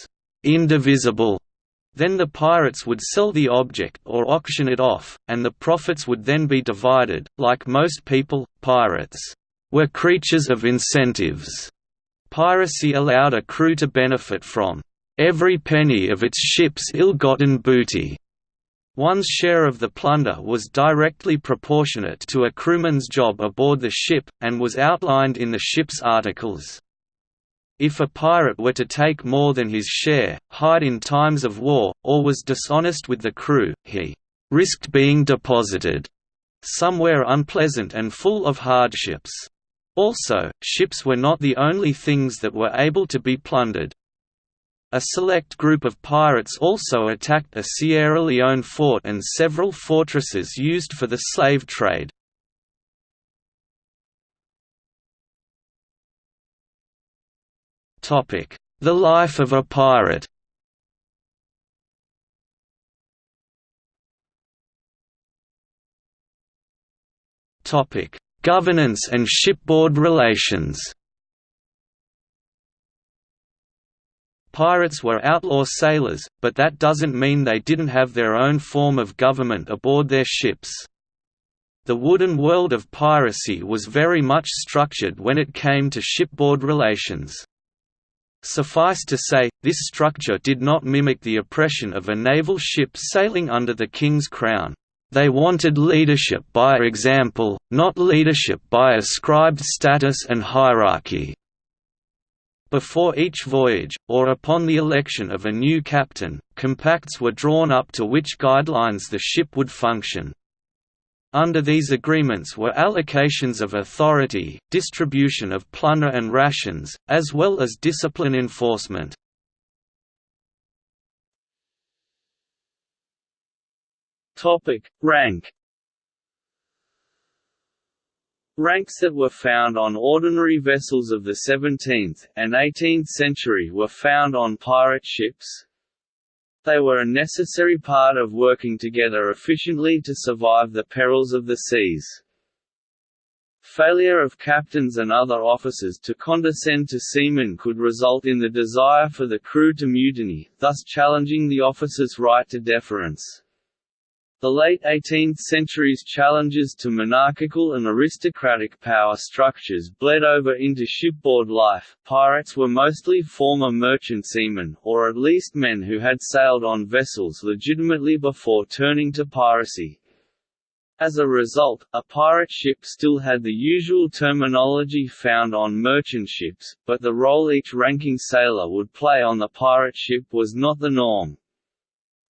indivisible, then the pirates would sell the object or auction it off, and the profits would then be divided. Like most people, pirates were creatures of incentives. Piracy allowed a crew to benefit from every penny of its ship's ill-gotten booty. One's share of the plunder was directly proportionate to a crewman's job aboard the ship, and was outlined in the ship's articles. If a pirate were to take more than his share, hide in times of war, or was dishonest with the crew, he risked being deposited somewhere unpleasant and full of hardships. Also, ships were not the only things that were able to be plundered. A select group of pirates also attacked a Sierra Leone fort and several fortresses used for the slave trade. The life of a pirate Topic: Governance and shipboard relations Pirates were outlaw sailors, but that doesn't mean they didn't have their own form of government aboard their ships. The wooden world of piracy was very much structured when it came to shipboard relations. Suffice to say, this structure did not mimic the oppression of a naval ship sailing under the king's crown. They wanted leadership by example, not leadership by ascribed status and hierarchy. Before each voyage, or upon the election of a new captain, compacts were drawn up to which guidelines the ship would function. Under these agreements were allocations of authority, distribution of plunder and rations, as well as discipline enforcement. Topic: Rank. Ranks that were found on ordinary vessels of the 17th and 18th century were found on pirate ships. They were a necessary part of working together efficiently to survive the perils of the seas. Failure of captains and other officers to condescend to seamen could result in the desire for the crew to mutiny, thus challenging the officers' right to deference. The late 18th century's challenges to monarchical and aristocratic power structures bled over into shipboard life. Pirates were mostly former merchant seamen, or at least men who had sailed on vessels legitimately before turning to piracy. As a result, a pirate ship still had the usual terminology found on merchant ships, but the role each ranking sailor would play on the pirate ship was not the norm.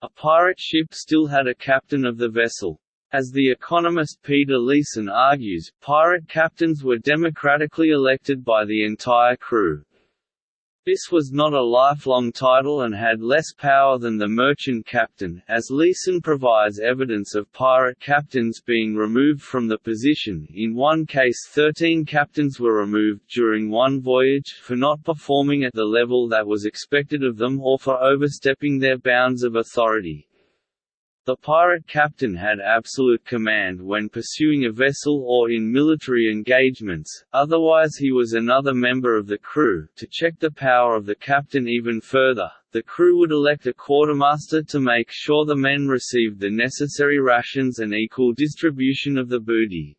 A pirate ship still had a captain of the vessel. As the economist Peter Leeson argues, pirate captains were democratically elected by the entire crew. This was not a lifelong title and had less power than the merchant captain, as Leeson provides evidence of pirate captains being removed from the position in one case 13 captains were removed during one voyage, for not performing at the level that was expected of them or for overstepping their bounds of authority. The pirate captain had absolute command when pursuing a vessel or in military engagements, otherwise he was another member of the crew. To check the power of the captain even further, the crew would elect a quartermaster to make sure the men received the necessary rations and equal distribution of the booty.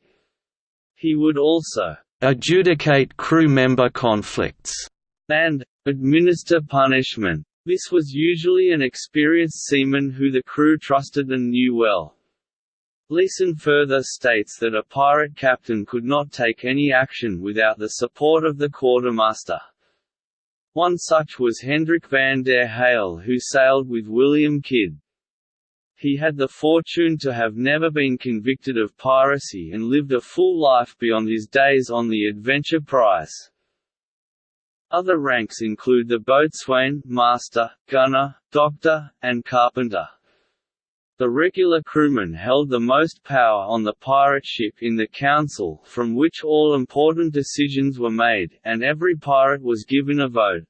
He would also adjudicate crew member conflicts and administer punishment this was usually an experienced seaman who the crew trusted and knew well. Leeson further states that a pirate captain could not take any action without the support of the quartermaster. One such was Hendrick van der Heul who sailed with William Kidd. He had the fortune to have never been convicted of piracy and lived a full life beyond his days on the Adventure Prize. Other ranks include the boatswain, master, gunner, doctor, and carpenter. The regular crewmen held the most power on the pirate ship in the council from which all important decisions were made, and every pirate was given a vote.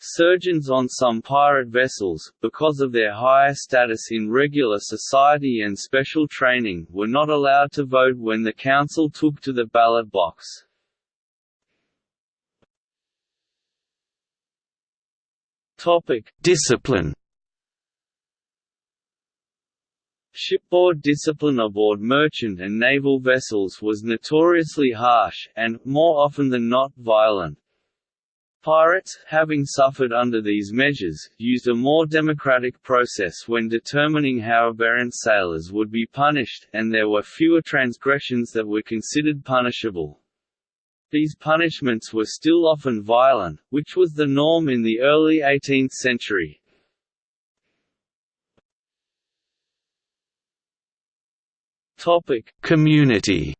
Surgeons on some pirate vessels, because of their higher status in regular society and special training, were not allowed to vote when the council took to the ballot box. Discipline Shipboard discipline aboard merchant and naval vessels was notoriously harsh, and, more often than not, violent. Pirates, having suffered under these measures, used a more democratic process when determining how aberrant sailors would be punished, and there were fewer transgressions that were considered punishable. These punishments were still often violent, which was the norm in the early 18th century. Community.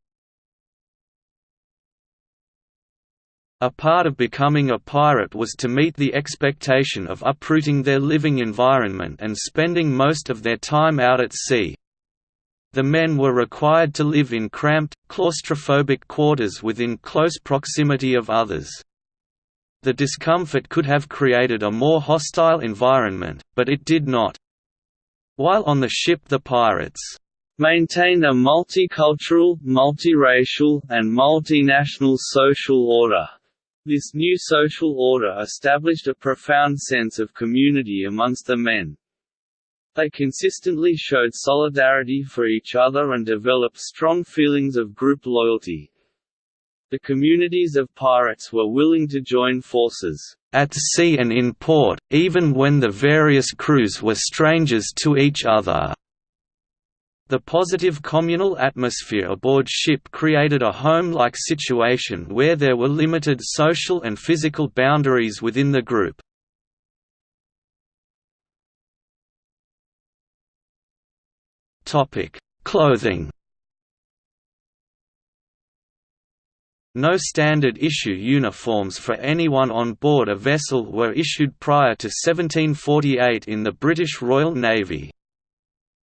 A part of becoming a pirate was to meet the expectation of uprooting their living environment and spending most of their time out at sea. The men were required to live in cramped, claustrophobic quarters within close proximity of others. The discomfort could have created a more hostile environment, but it did not. While on the ship the pirates maintained a multicultural, multiracial, and multinational social order. This new social order established a profound sense of community amongst the men. They consistently showed solidarity for each other and developed strong feelings of group loyalty. The communities of pirates were willing to join forces at sea and in port, even when the various crews were strangers to each other. The positive communal atmosphere aboard ship created a home-like situation where there were limited social and physical boundaries within the group. Clothing No standard issue uniforms for anyone on board a vessel were issued prior to 1748 in the British Royal Navy.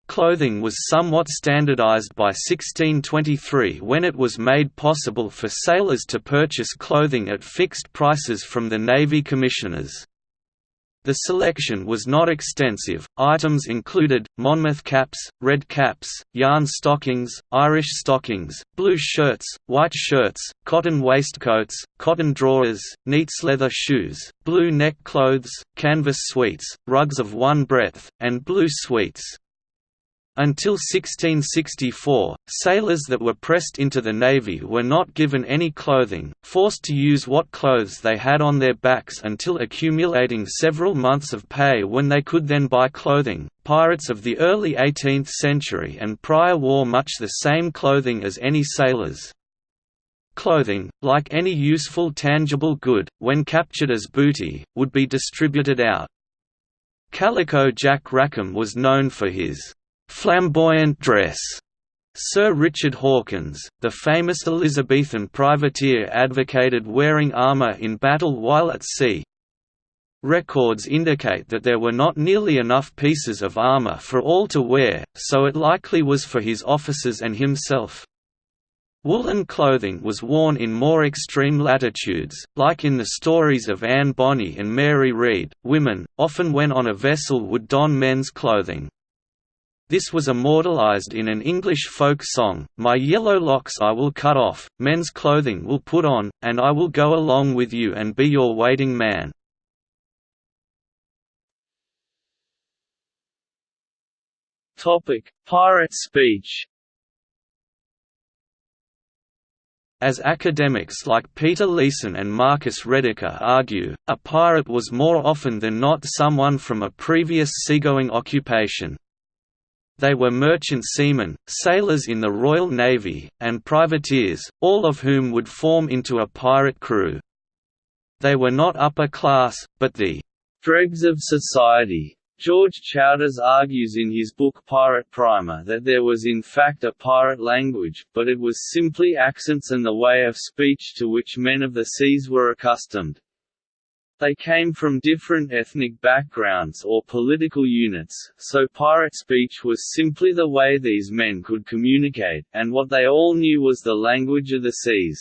Clothing was somewhat standardized by 1623 when it was made possible for sailors to purchase clothing at fixed prices from the Navy commissioners. The selection was not extensive, items included, Monmouth caps, red caps, yarn stockings, Irish stockings, blue shirts, white shirts, cotton waistcoats, cotton drawers, neats leather shoes, blue neck clothes, canvas suites, rugs of one breadth, and blue suites. Until 1664, sailors that were pressed into the Navy were not given any clothing, forced to use what clothes they had on their backs until accumulating several months of pay when they could then buy clothing. Pirates of the early 18th century and prior wore much the same clothing as any sailors. Clothing, like any useful tangible good, when captured as booty, would be distributed out. Calico Jack Rackham was known for his flamboyant dress. Sir Richard Hawkins, the famous Elizabethan privateer advocated wearing armour in battle while at sea. Records indicate that there were not nearly enough pieces of armour for all to wear, so it likely was for his officers and himself. Woolen clothing was worn in more extreme latitudes, like in the stories of Anne Bonny and Mary Read. Women, often when on a vessel, would don men's clothing. This was immortalized in an English folk song, My yellow locks I will cut off, men's clothing will put on, and I will go along with you and be your waiting man. Topic: Pirate speech As academics like Peter Leeson and Marcus Rediker argue, a pirate was more often than not someone from a previous seagoing occupation. They were merchant seamen, sailors in the Royal Navy, and privateers, all of whom would form into a pirate crew. They were not upper class, but the dregs of society. George Choundas argues in his book Pirate Primer that there was in fact a pirate language, but it was simply accents and the way of speech to which men of the seas were accustomed. They came from different ethnic backgrounds or political units, so pirate speech was simply the way these men could communicate, and what they all knew was the language of the seas.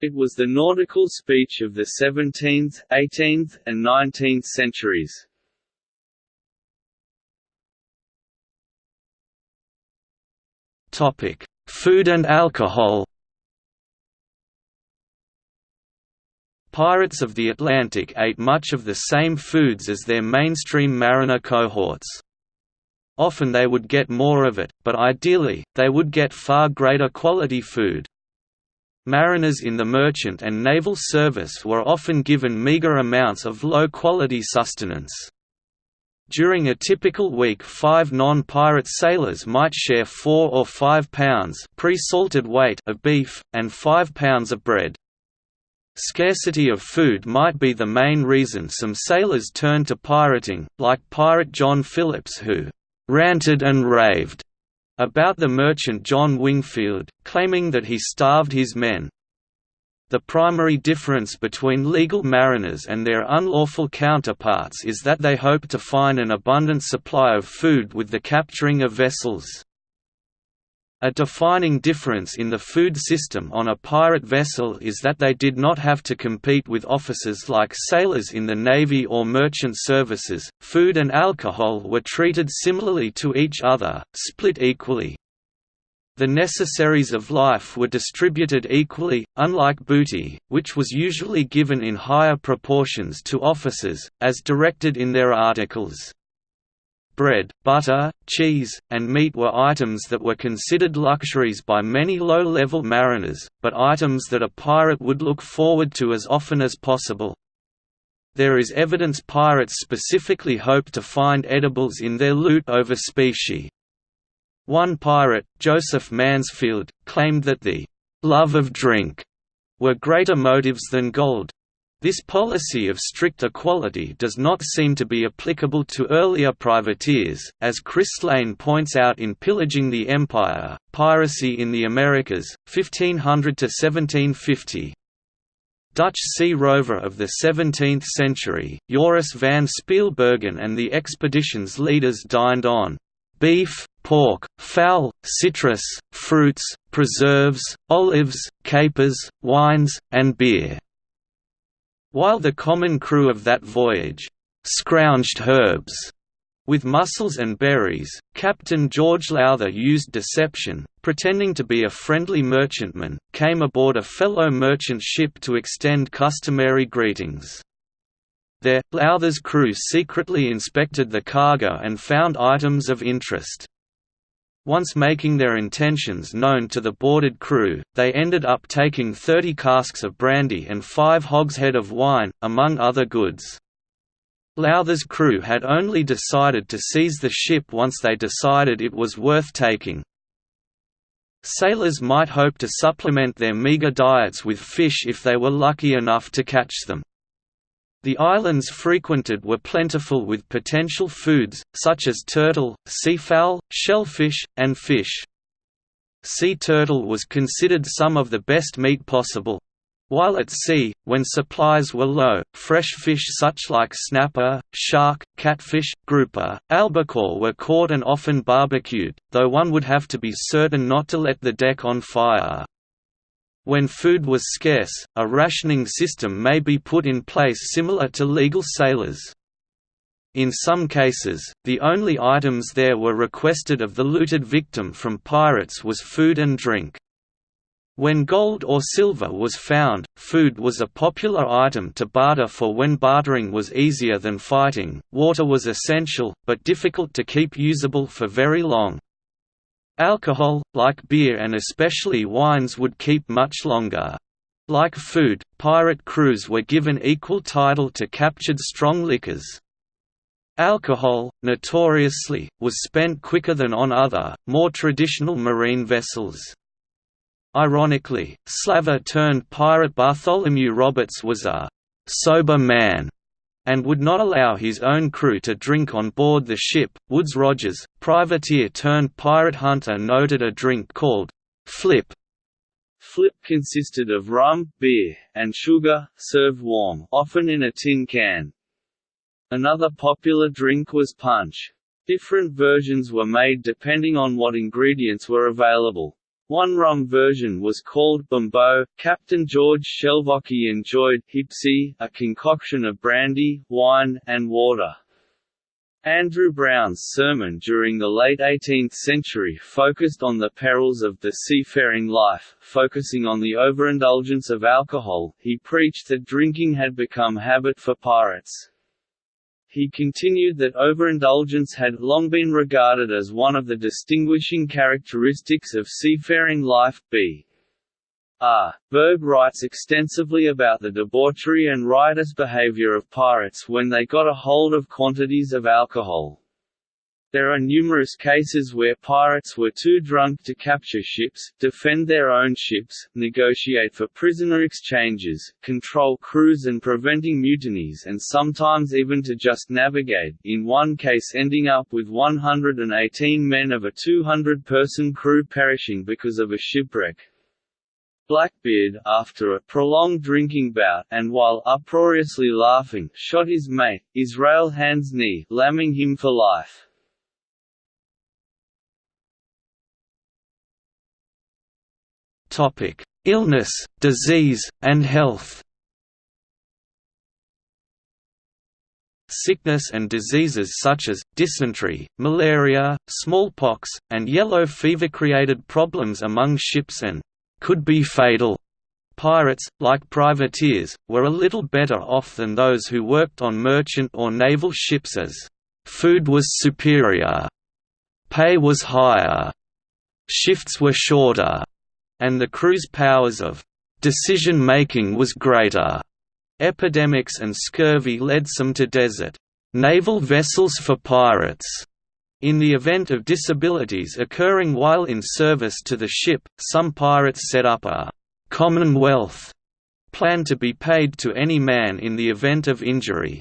It was the nautical speech of the 17th, 18th, and 19th centuries. Food and alcohol. Pirates of the Atlantic ate much of the same foods as their mainstream mariner cohorts. Often they would get more of it, but ideally, they would get far greater quality food. Mariners in the merchant and naval service were often given meager amounts of low-quality sustenance. During a typical week five non-pirate sailors might share four or five pounds pre-salted weight of beef, and five pounds of bread. Scarcity of food might be the main reason some sailors turned to pirating, like pirate John Phillips who «ranted and raved» about the merchant John Wingfield, claiming that he starved his men, the primary difference between legal mariners and their unlawful counterparts is that they hope to find an abundant supply of food with the capturing of vessels. A defining difference in the food system on a pirate vessel is that they did not have to compete with officers like sailors in the navy or merchant services. Food and alcohol were treated similarly to each other, split equally. The necessaries of life were distributed equally, unlike booty, which was usually given in higher proportions to officers, as directed in their articles. Bread, butter, cheese, and meat were items that were considered luxuries by many low-level mariners, but items that a pirate would look forward to as often as possible. There is evidence pirates specifically hoped to find edibles in their loot over specie. One pirate, Joseph Mansfield, claimed that the love of drink were greater motives than gold. This policy of strict equality does not seem to be applicable to earlier privateers, as Kris Lane points out in Pillaging the Empire, Piracy in the Americas, 1500–1750. Dutch sea rover of the 17th century, Joris van Spilbergen and the expedition's leaders dined on beef, pork, fowl, citrus, fruits, preserves, olives, capers, wines, and beer. While the common crew of that voyage scrounged herbs with mussels and berries, Captain George Lowther used deception, pretending to be a friendly merchantman, came aboard a fellow merchant ship to extend customary greetings. There, Lowther's crew secretly inspected the cargo and found items of interest. Once making their intentions known to the boarded crew, they ended up taking 30 casks of brandy and five hogshead of wine, among other goods. Lowther's crew had only decided to seize the ship once they decided it was worth taking. Sailors might hope to supplement their meager diets with fish if they were lucky enough to catch them. The islands frequented were plentiful with potential foods, such as turtle, seafowl, shellfish, and fish. Sea turtle was considered some of the best meat possible. While at sea, when supplies were low, fresh fish such like snapper, shark, catfish, grouper, albacore were caught and often barbecued, though one would have to be certain not to let the deck on fire. When food was scarce, a rationing system may be put in place similar to legal sailors. In some cases, the only items there were requested of the looted victim from pirates was food and drink. When gold or silver was found, food was a popular item to barter for when bartering was easier than fighting. Water was essential, but difficult to keep usable for very long. Alcohol, like beer and especially wines would keep much longer. Like food, pirate crews were given equal title to captured strong liquors. Alcohol, notoriously, was spent quicker than on other, more traditional marine vessels. Ironically, slaver-turned-pirate Bartholomew Roberts was a «sober man» and would not allow his own crew to drink on board the ship. Woodes Rogers, privateer turned pirate hunter, noted a drink called flip. Flip consisted of rum, beer, and sugar, served warm, often in a tin can. Another popular drink was punch. Different versions were made depending on what ingredients were available. One rum version was called Bumbo. Captain George Shelvocke enjoyed Hipsy, a concoction of brandy, wine, and water. Andrew Brown's sermon during the late 18th century focused on the perils of the seafaring life, focusing on the overindulgence of alcohol. He preached that drinking had become habit for pirates. He continued that overindulgence had long been regarded as one of the distinguishing characteristics of seafaring life. B. R. Burg writes extensively about the debauchery and riotous behavior of pirates when they got a hold of quantities of alcohol. There are numerous cases where pirates were too drunk to capture ships, defend their own ships, negotiate for prisoner exchanges, control crews and preventing mutinies and sometimes even to just navigate, in one case ending up with 118 men of a 200-person crew perishing because of a shipwreck. Blackbeard, after a prolonged drinking bout, and while uproariously laughing, shot his mate, Israel Hands knee, lamming him for life. Topic: Illness, disease, and health. Sickness and diseases such as, dysentery, malaria, smallpox, and yellow fever created problems among ships and could be fatal. Pirates, like privateers, were a little better off than those who worked on merchant or naval ships as food was superior, pay was higher, shifts were shorter, and the crew's powers of decision-making was greater. Epidemics and scurvy led some to desert naval vessels for pirates. In the event of disabilities occurring while in service to the ship, some pirates set up a «commonwealth» plan to be paid to any man in the event of injury.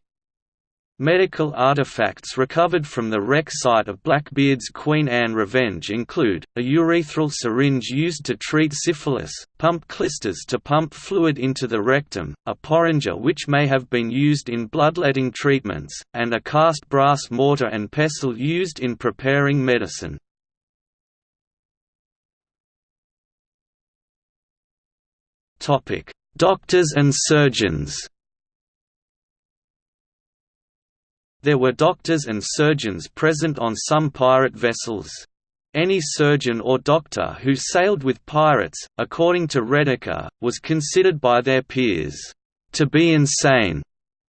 Medical artifacts recovered from the wreck site of Blackbeard's Queen Anne Revenge include, a urethral syringe used to treat syphilis, pump clysters to pump fluid into the rectum, a porringer which may have been used in bloodletting treatments, and a cast brass mortar and pestle used in preparing medicine. Doctors and surgeons There were doctors and surgeons present on some pirate vessels. Any surgeon or doctor who sailed with pirates, according to Rediker, was considered by their peers to be insane.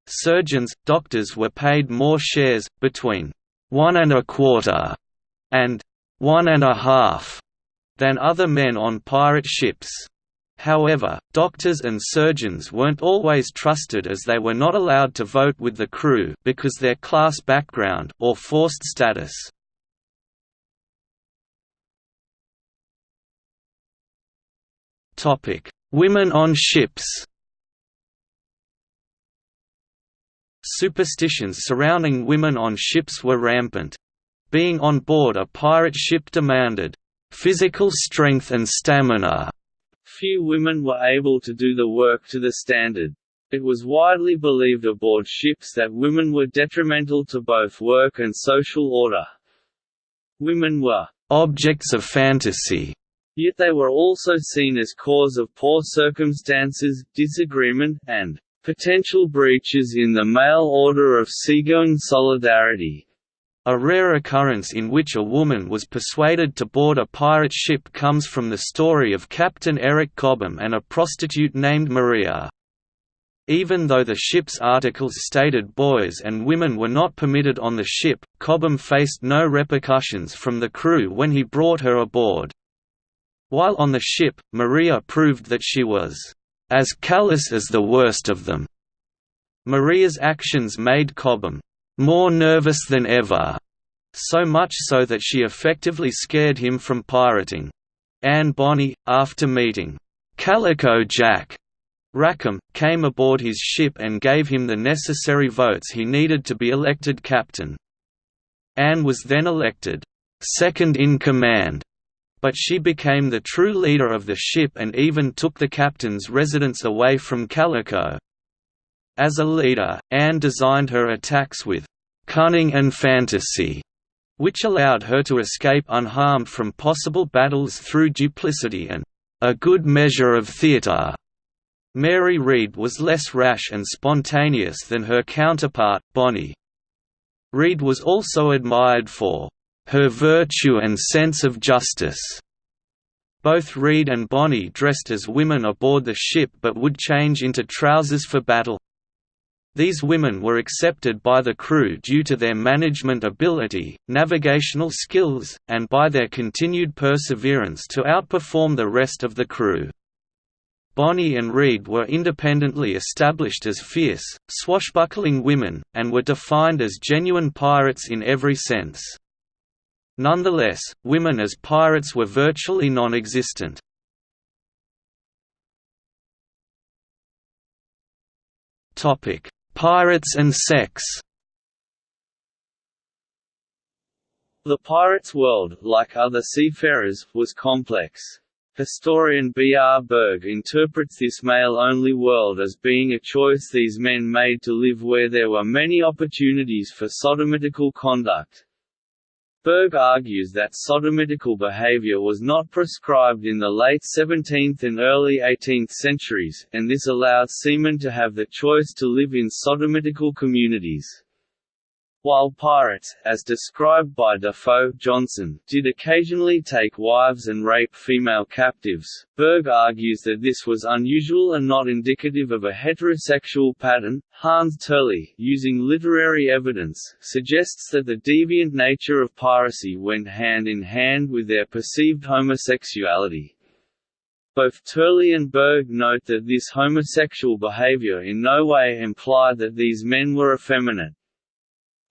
Surgeons, doctors were paid more shares, between one and a quarter and one and a half, than other men on pirate ships. However, doctors and surgeons weren't always trusted as they were not allowed to vote with the crew because their class background or forced status. Topic: Women on ships. Superstitions surrounding women on ships were rampant. Being on board a pirate ship demanded physical strength and stamina few women were able to do the work to the standard. It was widely believed aboard ships that women were detrimental to both work and social order. Women were objects of fantasy, yet they were also seen as cause of poor circumstances, disagreement, and potential breaches in the male order of seagoing solidarity. A rare occurrence in which a woman was persuaded to board a pirate ship comes from the story of Captain Eric Cobham and a prostitute named Maria. Even though the ship's articles stated boys and women were not permitted on the ship, Cobham faced no repercussions from the crew when he brought her aboard. While on the ship, Maria proved that she was as callous as the worst of them. Maria's actions made Cobham more nervous than ever, so much so that she effectively scared him from pirating. Anne Bonny, after meeting Calico Jack Rackham, came aboard his ship and gave him the necessary votes he needed to be elected captain. Anne was then elected second in command, but she became the true leader of the ship and even took the captain's residence away from Calico. As a leader, Anne designed her attacks with cunning and fantasy, which allowed her to escape unharmed from possible battles through duplicity and a good measure of theatre. Mary Read was less rash and spontaneous than her counterpart, Bonny. Read was also admired for her virtue and sense of justice. Both Read and Bonny dressed as women aboard the ship but would change into trousers for battle. These women were accepted by the crew due to their management ability, navigational skills, and by their continued perseverance to outperform the rest of the crew. Bonny and Read were independently established as fierce, swashbuckling women, and were defined as genuine pirates in every sense. Nonetheless, women as pirates were virtually non-existent. Pirates and sex The pirate's world, like other seafarers, was complex. Historian B. R. Burg interprets this male-only world as being a choice these men made to live where there were many opportunities for sodomitical conduct, Burg argues that sodomitical behavior was not prescribed in the late 17th and early 18th centuries, and this allowed seamen to have the choice to live in sodomitical communities. While pirates, as described by Defoe Johnson, did occasionally take wives and rape female captives, Burg argues that this was unusual and not indicative of a heterosexual pattern. Hans Turley, using literary evidence, suggests that the deviant nature of piracy went hand in hand with their perceived homosexuality. Both Turley and Burg note that this homosexual behavior in no way implied that these men were effeminate.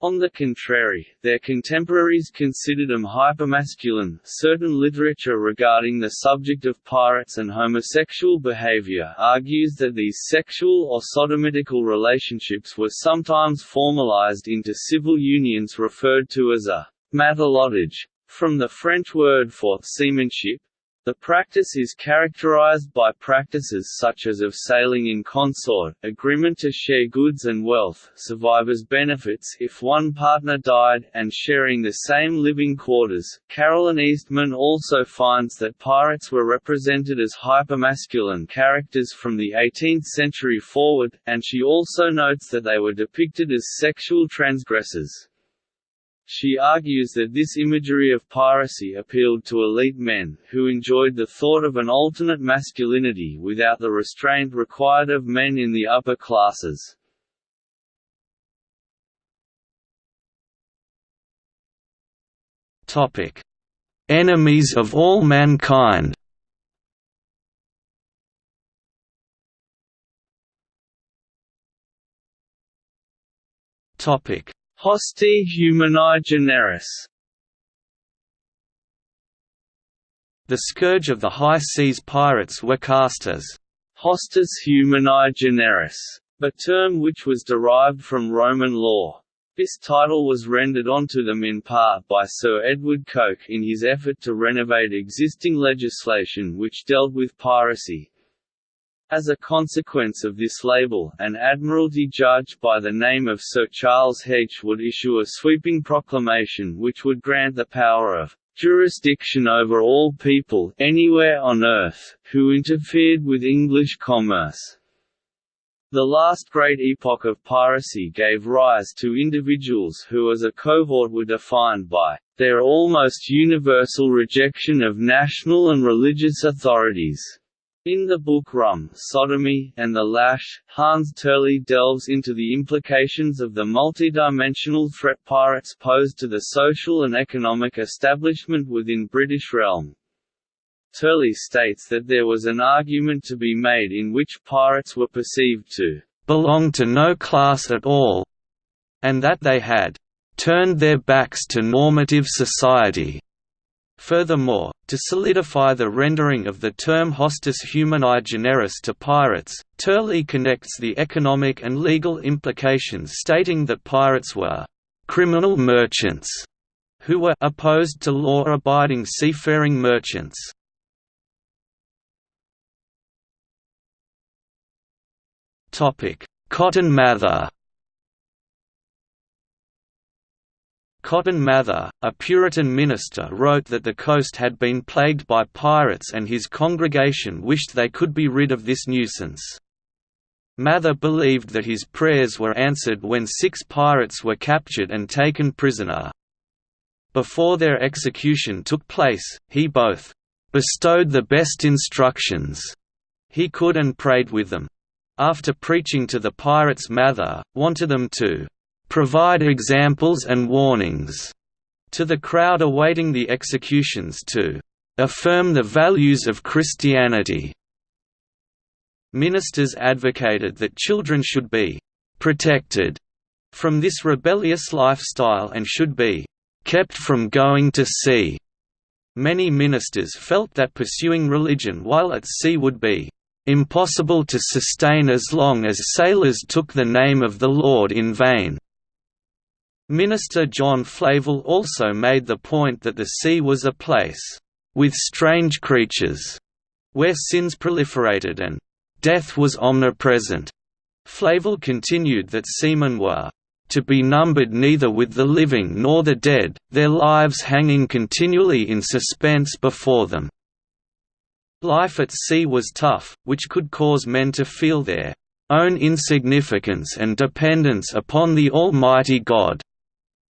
On the contrary, their contemporaries considered them hypermasculine. Certain literature regarding the subject of pirates and homosexual behavior argues that these sexual or sodomitical relationships were sometimes formalized into civil unions referred to as a matelotage, from the French word for seamanship, the practice is characterized by practices such as of sailing in consort, agreement to share goods and wealth, survivors' benefits if one partner died, and sharing the same living quarters. Carolyn Eastman also finds that pirates were represented as hypermasculine characters from the 18th century forward, and she also notes that they were depicted as sexual transgressors. She argues that this imagery of piracy appealed to elite men, who enjoyed the thought of an alternate masculinity without the restraint required of men in the upper classes. Enemies of all mankind. Topic: Hostis humani generis The scourge of the high seas pirates were cast as hostis humani generis, a term which was derived from Roman law. This title was rendered onto them in part by Sir Edward Coke in his effort to renovate existing legislation which dealt with piracy, as a consequence of this label, an Admiralty judge by the name of Sir Charles Hedge would issue a sweeping proclamation which would grant the power of jurisdiction over all people anywhere on earth, who interfered with English commerce. The last great epoch of piracy gave rise to individuals who as a cohort were defined by their almost universal rejection of national and religious authorities. In the book Rum, Sodomy, and the Lash, Hans Turley delves into the implications of the multidimensional threat pirates posed to the social and economic establishment within British realm. Turley states that there was an argument to be made in which pirates were perceived to belong to no class at all, and that they had turned their backs to normative society Furthermore, to solidify the rendering of the term hostis humani generis to pirates, Turley connects the economic and legal implications stating that pirates were «criminal merchants» who were opposed to law-abiding seafaring merchants. Cotton Mather Cotton Mather, a Puritan minister wrote that the coast had been plagued by pirates and his congregation wished they could be rid of this nuisance. Mather believed that his prayers were answered when six pirates were captured and taken prisoner. Before their execution took place, he both bestowed the best instructions he could and prayed with them. After preaching to the pirates Mather, wanted them to provide examples and warnings to the crowd awaiting the executions to affirm the values of Christianity. Ministers advocated that children should be protected from this rebellious lifestyle and should be kept from going to sea. Many ministers felt that pursuing religion while at sea would be impossible to sustain as long as sailors took the name of the Lord in vain. Minister John Flavel also made the point that the sea was a place with strange creatures, where sins proliferated and death was omnipresent. Flavel continued that seamen were to be numbered neither with the living nor the dead, their lives hanging continually in suspense before them. Life at sea was tough, which could cause men to feel their own insignificance and dependence upon the Almighty God.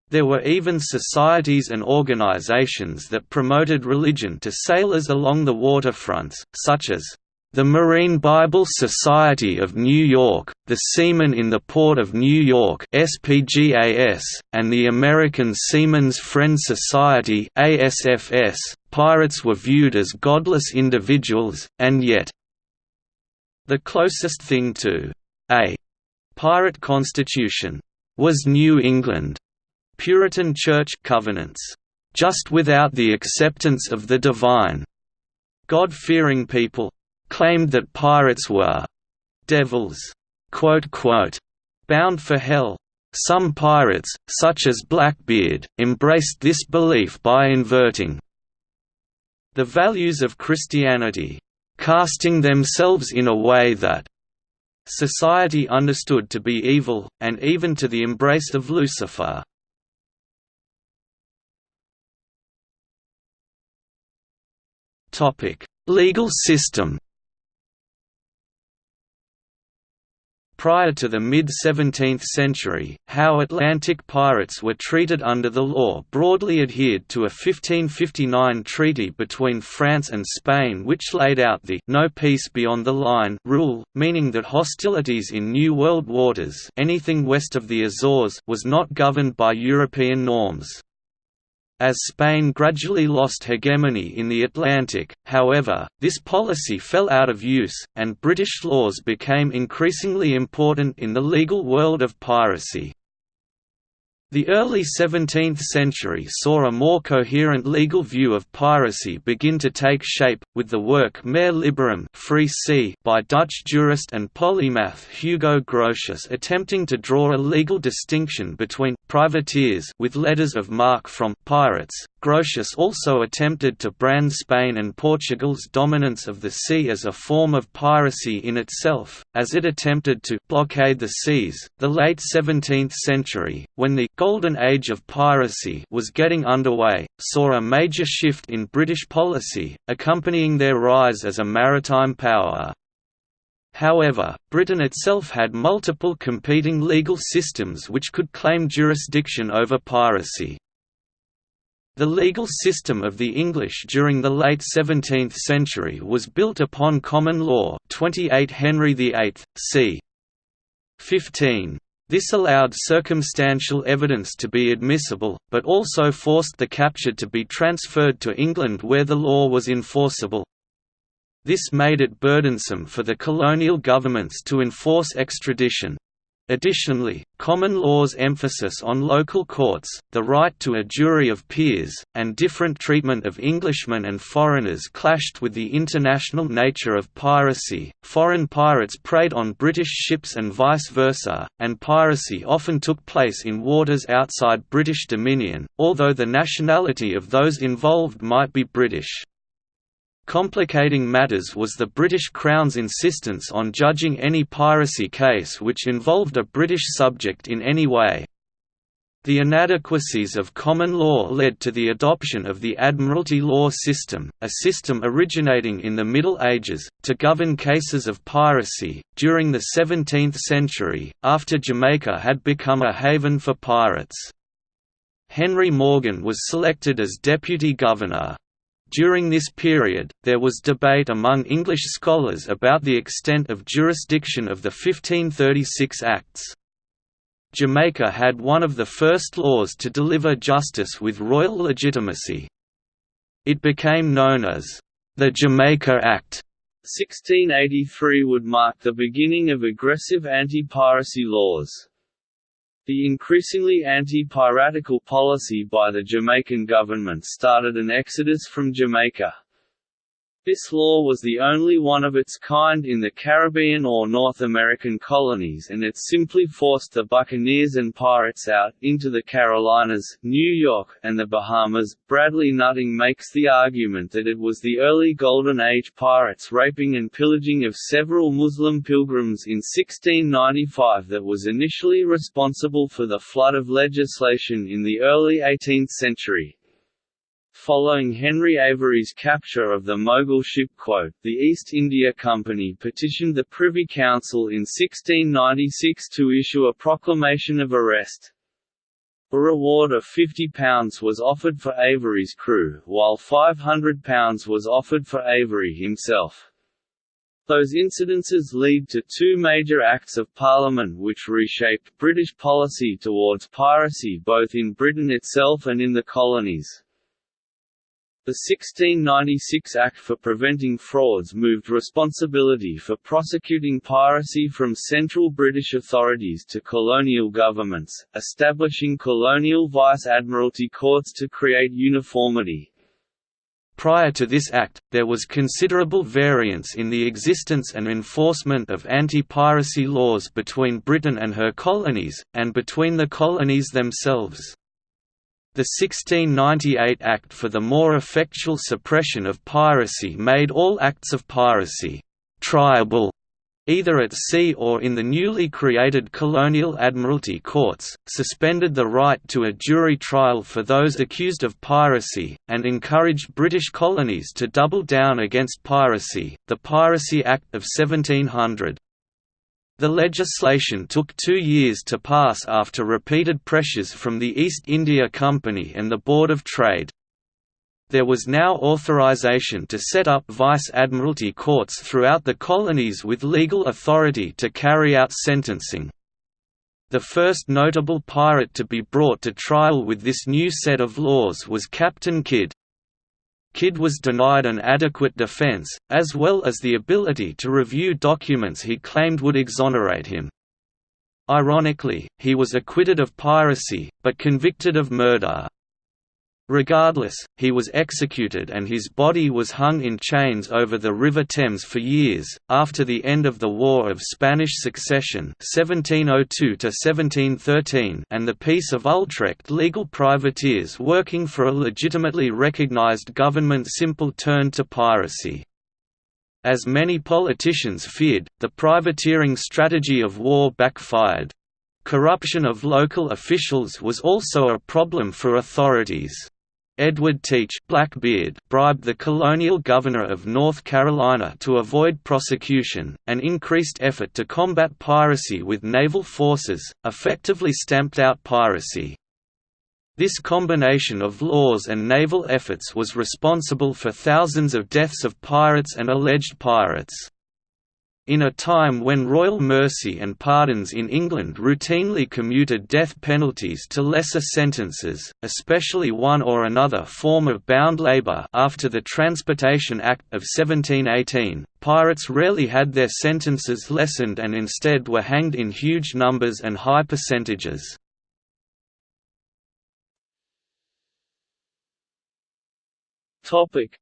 There were even societies and organizations that promoted religion to sailors along the waterfronts, such as the Marine Bible Society of New York, the Seamen in the Port of New York (SPGAS), and the American Seamen's Friend Society (ASFS). Pirates were viewed as godless individuals, and yet the closest thing to a pirate constitution was New England. Puritan Church covenants, just without the acceptance of the divine. God-fearing people claimed that pirates were devils, quote, quote, bound for hell. Some pirates, such as Blackbeard, embraced this belief by inverting the values of Christianity, casting themselves in a way that society understood to be evil, and even to the embrace of Lucifer. Legal system Prior to the mid-17th century, how Atlantic pirates were treated under the law broadly adhered to a 1559 treaty between France and Spain which laid out the «no peace beyond the line» rule, meaning that hostilities in New World waters anything west of the Azores was not governed by European norms. As Spain gradually lost hegemony in the Atlantic, however, this policy fell out of use, and British laws became increasingly important in the legal world of piracy. The early 17th century saw a more coherent legal view of piracy begin to take shape, with the work Mare Liberum Free Sea by Dutch jurist and polymath Hugo Grotius attempting to draw a legal distinction between «privateers» with letters of marque from «pirates». Grotius also attempted to brand Spain and Portugal's dominance of the sea as a form of piracy in itself, as it attempted to «blockade the seas». The late 17th century, when the Golden Age of Piracy was getting underway, saw a major shift in British policy, accompanying their rise as a maritime power. However, Britain itself had multiple competing legal systems which could claim jurisdiction over piracy. The legal system of the English during the late 17th century was built upon common law 28 Henry VIII, c. 15. This allowed circumstantial evidence to be admissible, but also forced the captured to be transferred to England where the law was enforceable. This made it burdensome for the colonial governments to enforce extradition. Additionally, common law's emphasis on local courts, the right to a jury of peers, and different treatment of Englishmen and foreigners clashed with the international nature of piracy. Foreign pirates preyed on British ships and vice versa, and piracy often took place in waters outside British dominion, although the nationality of those involved might be British. Complicating matters was the British Crown's insistence on judging any piracy case which involved a British subject in any way. The inadequacies of common law led to the adoption of the Admiralty law system, a system originating in the Middle Ages, to govern cases of piracy. During the 17th century, after Jamaica had become a haven for pirates, Henry Morgan was selected as deputy governor. During this period, there was debate among English scholars about the extent of jurisdiction of the 1536 Acts. Jamaica had one of the first laws to deliver justice with royal legitimacy. It became known as the Jamaica Act. 1683 would mark the beginning of aggressive anti-piracy laws. The increasingly anti-piratical policy by the Jamaican government started an exodus from Jamaica. This law was the only one of its kind in the Caribbean or North American colonies and it simply forced the buccaneers and pirates out, into the Carolinas, New York, and the Bahamas. Bradley Nutting makes the argument that it was the early Golden Age pirates raping and pillaging of several Muslim pilgrims in 1695 that was initially responsible for the flood of legislation in the early 18th century. Following Henry Avery's capture of the Mogul ship quote, the East India Company petitioned the Privy Council in 1696 to issue a proclamation of arrest. A reward of £50 was offered for Avery's crew, while £500 was offered for Avery himself. Those incidences lead to two major Acts of Parliament which reshaped British policy towards piracy both in Britain itself and in the colonies. The 1696 Act for Preventing Frauds moved responsibility for prosecuting piracy from central British authorities to colonial governments, establishing colonial vice-admiralty courts to create uniformity. Prior to this act, there was considerable variance in the existence and enforcement of anti-piracy laws between Britain and her colonies, and between the colonies themselves. The 1698 Act for the more effectual suppression of piracy made all acts of piracy «triable» either at sea or in the newly created colonial admiralty courts, suspended the right to a jury trial for those accused of piracy, and encouraged British colonies to double down against piracy. The Piracy Act of 1700 the legislation took two years to pass after repeated pressures from the East India Company and the Board of Trade. There was now authorization to set up vice-admiralty courts throughout the colonies with legal authority to carry out sentencing. The first notable pirate to be brought to trial with this new set of laws was Captain Kidd. Kidd was denied an adequate defense, as well as the ability to review documents he claimed would exonerate him. Ironically, he was acquitted of piracy, but convicted of murder. Regardless, he was executed and his body was hung in chains over the River Thames for years. After the end of the War of Spanish Succession (1702–1713) and the Peace of Utrecht, legal privateers working for a legitimately recognized government simple turned to piracy. As many politicians feared, the privateering strategy of war backfired. Corruption of local officials was also a problem for authorities. Edward Teach Blackbeard bribed the colonial governor of North Carolina to avoid prosecution, an increased effort to combat piracy with naval forces, effectively stamped out piracy. This combination of laws and naval efforts was responsible for thousands of deaths of pirates and alleged pirates. In a time when royal mercy and pardons in England routinely commuted death penalties to lesser sentences, especially one or another form of bound labour after the Transportation Act of 1718, pirates rarely had their sentences lessened and instead were hanged in huge numbers and high percentages.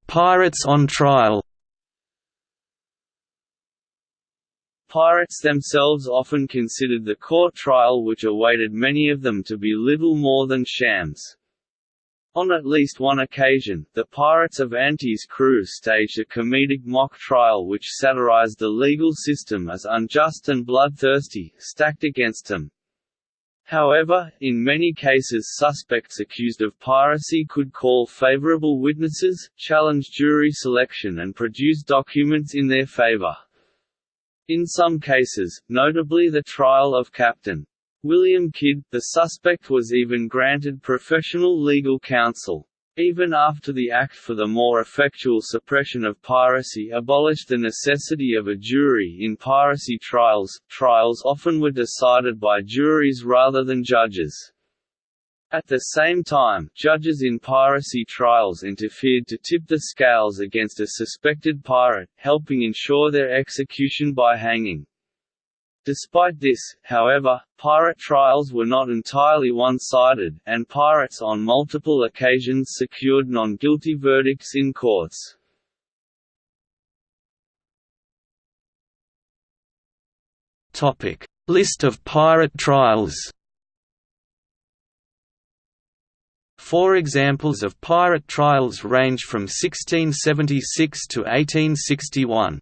Pirates on trial Pirates themselves often considered the court trial which awaited many of them to be little more than shams. On at least one occasion, the Pirates of Anstis' crew staged a comedic mock trial which satirized the legal system as unjust and bloodthirsty, stacked against them. However, in many cases suspects accused of piracy could call favorable witnesses, challenge jury selection and produce documents in their favor. In some cases, notably the trial of Captain William Kidd, the suspect was even granted professional legal counsel. Even after the Act for the more effectual suppression of piracy abolished the necessity of a jury in piracy trials, trials often were decided by juries rather than judges. At the same time, judges in piracy trials interfered to tip the scales against a suspected pirate, helping ensure their execution by hanging. Despite this, however, pirate trials were not entirely one-sided, and pirates on multiple occasions secured non-guilty verdicts in courts. List of pirate trials Four examples of pirate trials range from 1676 to 1861.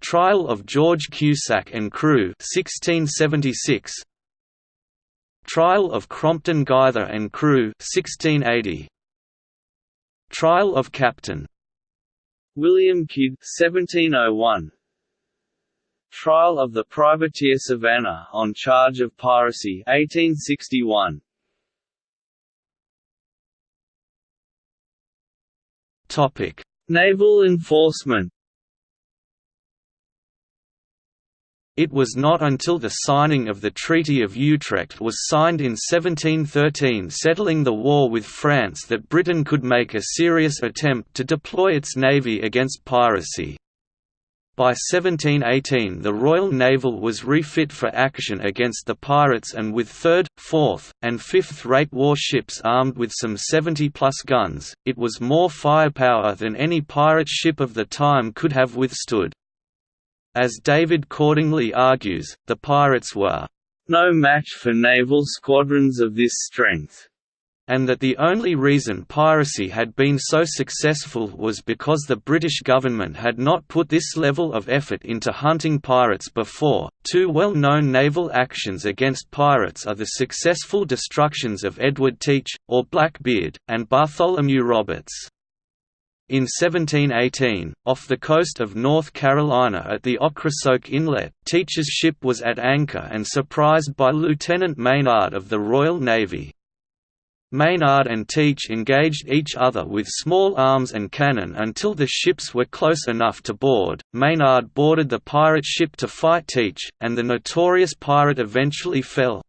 Trial of George Cusack and crew 1676. Trial of Crompton Guither and crew 1680. Trial of Captain William Kidd 1701. Trial of the privateer Savannah on charge of piracy 1861. Topic: Naval enforcement. It was not until the signing of the Treaty of Utrecht was signed in 1713 settling the war with France that Britain could make a serious attempt to deploy its navy against piracy. By 1718 the Royal Naval was refit for action against the pirates and with 3rd, 4th, and 5th-rate warships armed with some 70-plus guns, it was more firepower than any pirate ship of the time could have withstood. As David Cordingly argues, the pirates were no match for naval squadrons of this strength and that the only reason piracy had been so successful was because the British government had not put this level of effort into hunting pirates before. Two well known naval actions against pirates are the successful destructions of Edward Teach, or Blackbeard, and Bartholomew Roberts. In 1718, off the coast of North Carolina at the Ocracoke Inlet, Teach's ship was at anchor and surprised by Lieutenant Maynard of the Royal Navy. Maynard and Teach engaged each other with small arms and cannon until the ships were close enough to board. Maynard boarded the pirate ship to fight Teach, and the notorious pirate eventually fell.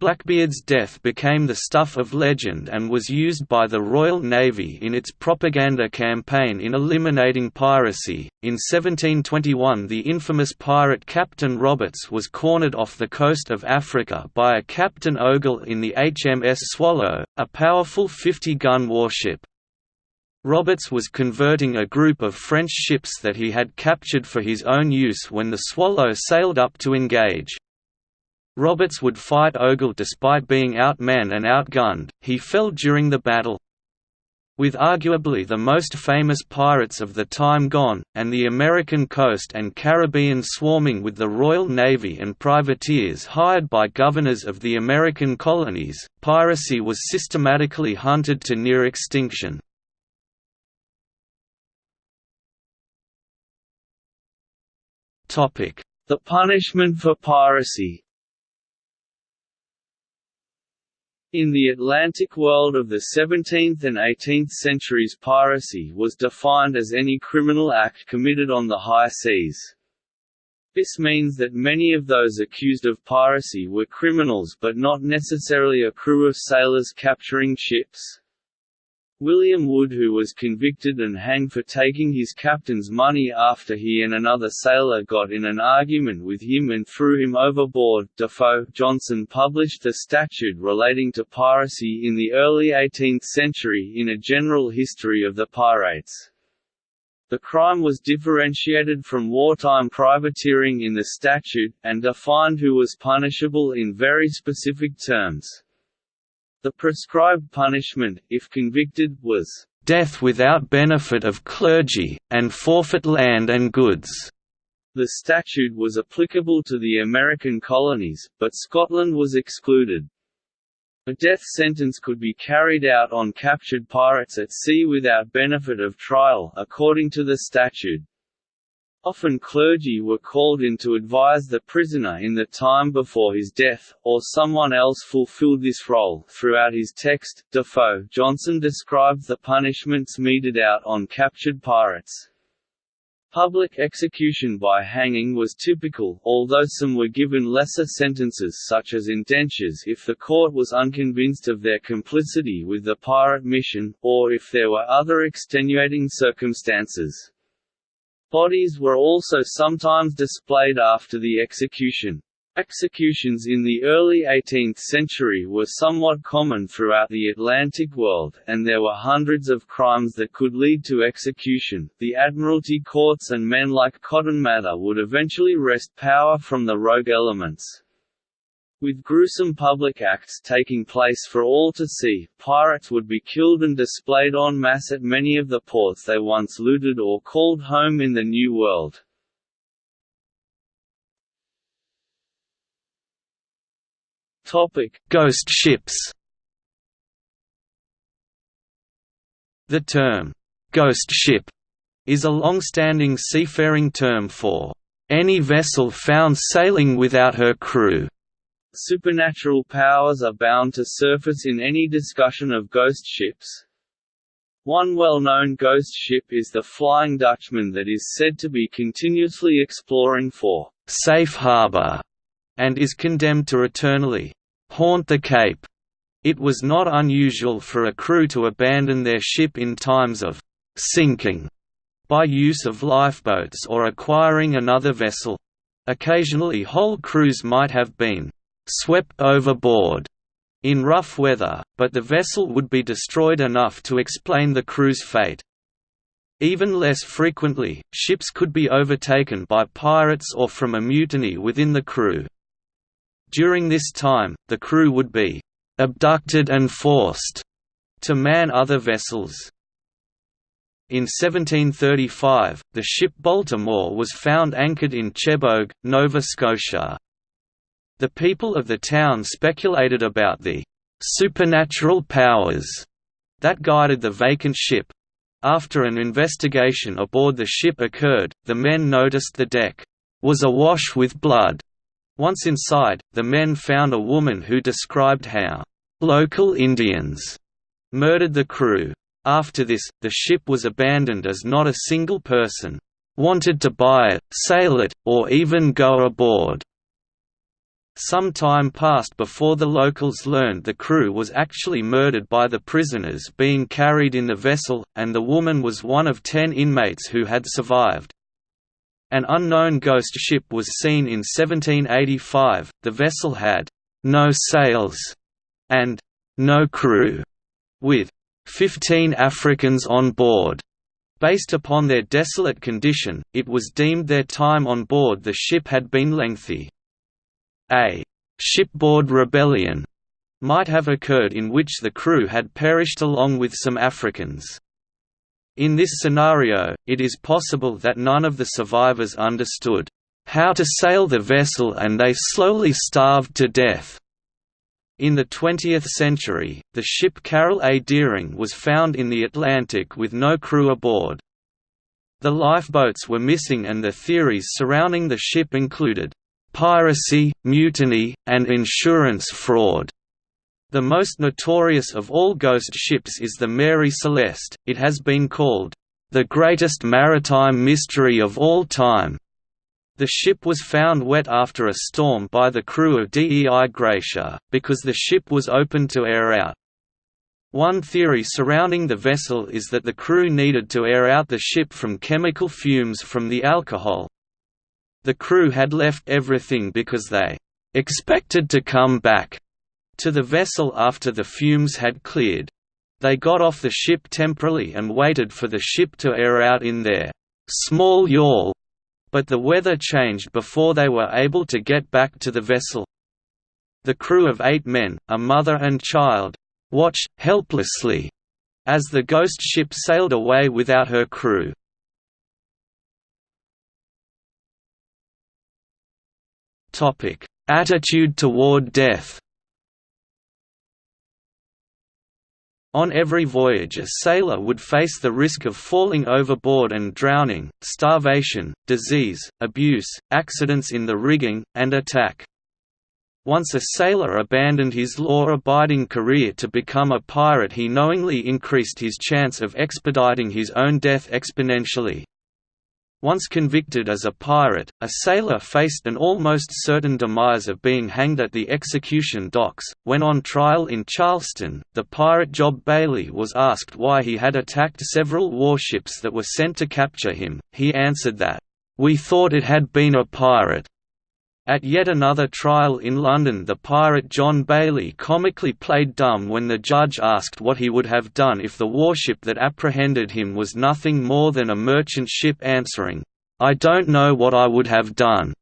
Blackbeard's death became the stuff of legend and was used by the Royal Navy in its propaganda campaign in eliminating piracy. In 1721, the infamous pirate Captain Roberts was cornered off the coast of Africa by a Captain Ogle in the HMS Swallow, a powerful 50 gun warship. Roberts was converting a group of French ships that he had captured for his own use when the Swallow sailed up to engage. Roberts would fight Ogle despite being outmanned and outgunned, he fell during the battle. With arguably the most famous pirates of the time gone, and the American coast and Caribbean swarming with the Royal Navy and privateers hired by governors of the American colonies, piracy was systematically hunted to near extinction. The punishment for piracy In the Atlantic world of the 17th and 18th centuries piracy was defined as any criminal act committed on the high seas. This means that many of those accused of piracy were criminals but not necessarily a crew of sailors capturing ships. William Wood who was convicted and hanged for taking his captain's money after he and another sailor got in an argument with him and threw him overboard. Defoe Johnson published a statute relating to piracy in the early 18th century in a general history of the pirates. The crime was differentiated from wartime privateering in the statute, and defined who was punishable in very specific terms. The prescribed punishment, if convicted, was death without benefit of clergy, and forfeit land and goods. The statute was applicable to the American colonies, but Scotland was excluded. A death sentence could be carried out on captured pirates at sea without benefit of trial, according to the statute. Often clergy were called in to advise the prisoner in the time before his death, or someone else fulfilled this role. Throughout his text, Defoe Johnson describes the punishments meted out on captured pirates. Public execution by hanging was typical, although some were given lesser sentences such as indentures if the court was unconvinced of their complicity with the pirate mission, or if there were other extenuating circumstances. Bodies were also sometimes displayed after the execution. Executions in the early 18th century were somewhat common throughout the Atlantic world, and there were hundreds of crimes that could lead to execution. The Admiralty courts and men like Cotton Mather would eventually wrest power from the rogue elements. With gruesome public acts taking place for all to see, pirates would be killed and displayed en masse at many of the ports they once looted or called home in the New World. Ghost ships. The term ghost ship is a long-standing seafaring term for any vessel found sailing without her crew. Supernatural powers are bound to surface in any discussion of ghost ships. One well-known ghost ship is the Flying Dutchman that is said to be continuously exploring for safe harbor and is condemned to eternally haunt the Cape. It was not unusual for a crew to abandon their ship in times of sinking by use of lifeboats or acquiring another vessel. Occasionally whole crews might have been swept overboard in rough weather, but the vessel would be destroyed enough to explain the crew's fate. Even less frequently, ships could be overtaken by pirates or from a mutiny within the crew. During this time, the crew would be «abducted and forced» to man other vessels. In 1735, the ship Baltimore was found anchored in Chebogue, Nova Scotia. The people of the town speculated about the «supernatural powers» that guided the vacant ship. After an investigation aboard the ship occurred, the men noticed the deck was awash with blood, once inside, the men found a woman who described how local Indians murdered the crew. After this, the ship was abandoned as not a single person wanted to buy it, sail it, or even go aboard. Some time passed before the locals learned the crew was actually murdered by the prisoners being carried in the vessel, and the woman was one of ten inmates who had survived. An unknown ghost ship was seen in 1785, the vessel had «no sails» and «no crew», with «15 Africans on board». Based upon their desolate condition, it was deemed their time on board the ship had been lengthy. A «shipboard rebellion» might have occurred in which the crew had perished along with some Africans. In this scenario, it is possible that none of the survivors understood how to sail the vessel and they slowly starved to death. In the 20th century, the ship Carroll A. Deering was found in the Atlantic with no crew aboard. The lifeboats were missing and the theories surrounding the ship included piracy, mutiny, and insurance fraud. The most notorious of all ghost ships is the Mary Celeste, it has been called, "...the greatest maritime mystery of all time." The ship was found wet after a storm by the crew of Dei Gratia, because the ship was open to air out. One theory surrounding the vessel is that the crew needed to air out the ship from chemical fumes from the alcohol. The crew had left everything because they expected to come back to the vessel after the fumes had cleared. They got off the ship temporarily and waited for the ship to air out in their small yawl but the weather changed before they were able to get back to the vessel. The crew of eight men, a mother and child, watched, helplessly, as the ghost ship sailed away without her crew. Attitude toward death On every voyage a sailor would face the risk of falling overboard and drowning, starvation, disease, abuse, accidents in the rigging, and attack. Once a sailor abandoned his law-abiding career to become a pirate he knowingly increased his chance of expediting his own death exponentially. Once convicted as a pirate, a sailor faced an almost certain demise of being hanged at the execution docks. When on trial in Charleston, the pirate Job Bailey was asked why he had attacked several warships that were sent to capture him. He answered that, We thought it had been a pirate. At yet another trial in London the pirate John Bailey comically played dumb when the judge asked what he would have done if the warship that apprehended him was nothing more than a merchant ship answering, "'I don't know what I would have done.'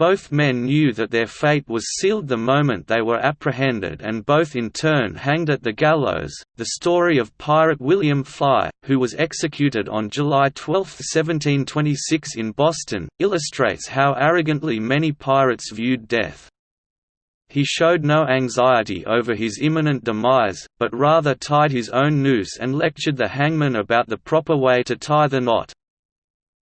Both men knew that their fate was sealed the moment they were apprehended and both in turn hanged at the gallows. The story of pirate William Fly, who was executed on July 12, 1726 in Boston, illustrates how arrogantly many pirates viewed death. He showed no anxiety over his imminent demise, but rather tied his own noose and lectured the hangman about the proper way to tie the knot.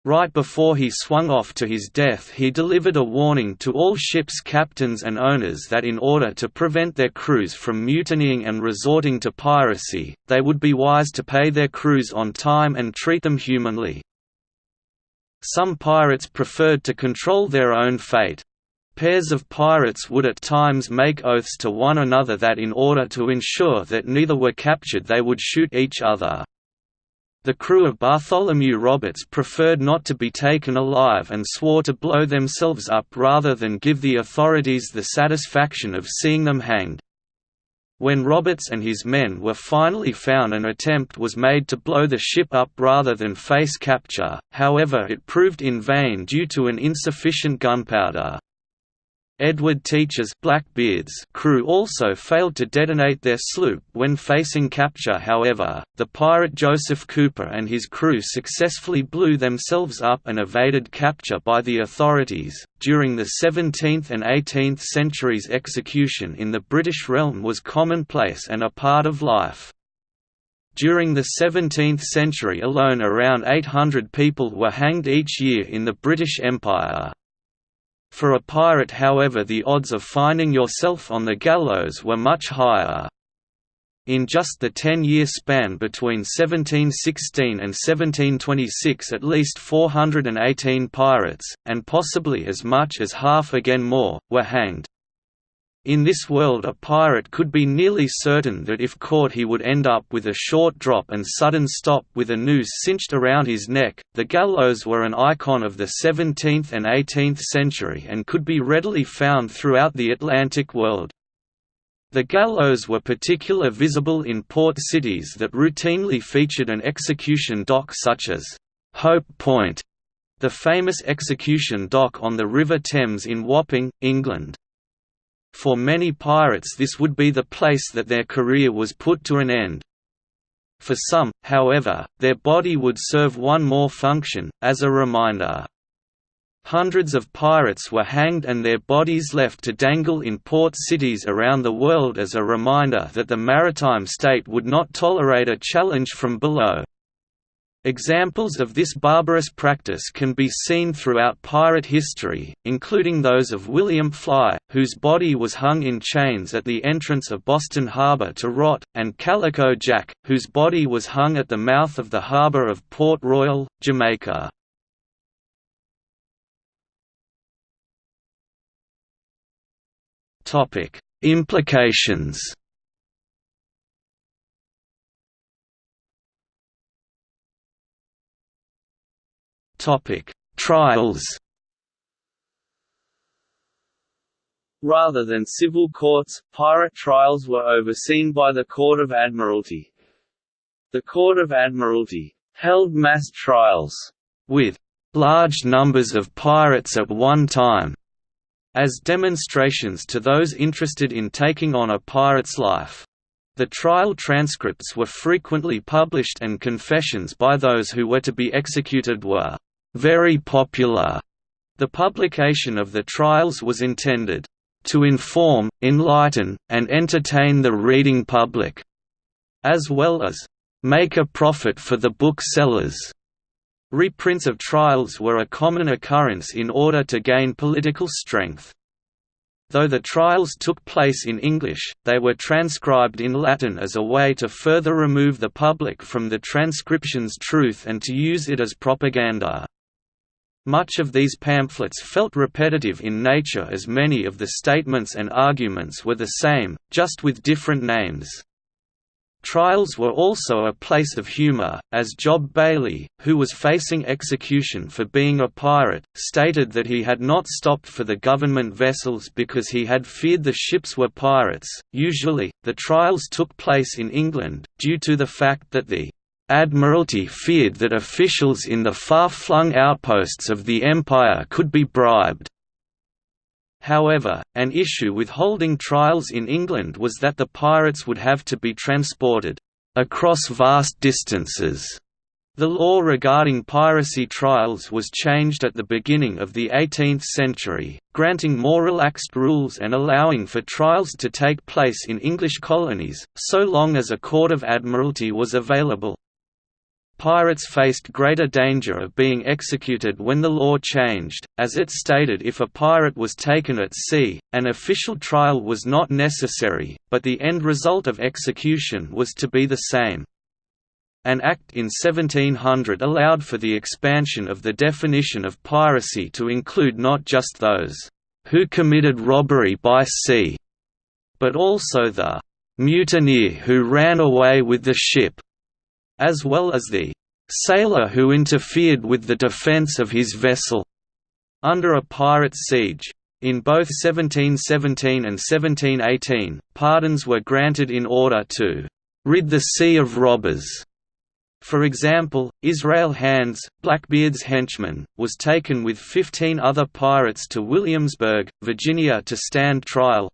Right before he swung off to his death he delivered a warning to all ships' captains and owners that in order to prevent their crews from mutinying and resorting to piracy, they would be wise to pay their crews on time and treat them humanly. Some pirates preferred to control their own fate. Pairs of pirates would at times make oaths to one another that in order to ensure that neither were captured they would shoot each other. The crew of Bartholomew Roberts preferred not to be taken alive and swore to blow themselves up rather than give the authorities the satisfaction of seeing them hanged. When Roberts and his men were finally found an attempt was made to blow the ship up rather than face capture, however it proved in vain due to an insufficient gunpowder. Edward Teach's Blackbeard's crew also failed to detonate their sloop when facing capture however, the pirate Joseph Cooper and his crew successfully blew themselves up and evaded capture by the authorities. During the 17th and 18th centuries execution in the British realm was commonplace and a part of life. During the 17th century alone around 800 people were hanged each year in the British Empire. For a pirate however the odds of finding yourself on the gallows were much higher. In just the ten-year span between 1716 and 1726 at least 418 pirates, and possibly as much as half again more, were hanged. In this world a pirate could be nearly certain that if caught he would end up with a short drop and sudden stop with a noose cinched around his neck. The gallows were an icon of the 17th and 18th century and could be readily found throughout the Atlantic world. The gallows were particularly visible in port cities that routinely featured an execution dock such as Hope Point, the famous execution dock on the River Thames in Wapping, England. For many pirates this would be the place that their career was put to an end. For some, however, their body would serve one more function, as a reminder. Hundreds of pirates were hanged and their bodies left to dangle in port cities around the world as a reminder that the maritime state would not tolerate a challenge from below. Examples of this barbarous practice can be seen throughout pirate history, including those of William Fly, whose body was hung in chains at the entrance of Boston Harbor to rot, and Calico Jack, whose body was hung at the mouth of the harbor of Port Royal, Jamaica. Implications Trials Rather than civil courts, pirate trials were overseen by the Court of Admiralty. The Court of Admiralty held mass trials with large numbers of pirates at one time as demonstrations to those interested in taking on a pirate's life. The trial transcripts were frequently published and confessions by those who were to be executed were very popular. The publication of the trials was intended to inform, enlighten, and entertain the reading public, as well as make a profit for the booksellers. Reprints of trials were a common occurrence in order to gain political strength. Though the trials took place in English, they were transcribed in Latin as a way to further remove the public from the transcription's truth and to use it as propaganda. Much of these pamphlets felt repetitive in nature as many of the statements and arguments were the same, just with different names. Trials were also a place of humor, as Job Bailey, who was facing execution for being a pirate, stated that he had not stopped for the government vessels because he had feared the ships were pirates. Usually, the trials took place in England, due to the fact that the Admiralty feared that officials in the far-flung outposts of the Empire could be bribed. However, an issue with holding trials in England was that the pirates would have to be transported across vast distances. The law regarding piracy trials was changed at the beginning of the 18th century, granting more relaxed rules and allowing for trials to take place in English colonies, so long as a court of admiralty was available. Pirates faced greater danger of being executed when the law changed, as it stated if a pirate was taken at sea, an official trial was not necessary, but the end result of execution was to be the same. An act in 1700 allowed for the expansion of the definition of piracy to include not just those who committed robbery by sea, but also the mutineer who ran away with the ship as well as the sailor who interfered with the defense of his vessel under a pirate siege. In both 1717 and 1718, pardons were granted in order to rid the sea of robbers. For example, Israel Hands, Blackbeard's henchman, was taken with 15 other pirates to Williamsburg, Virginia to stand trial,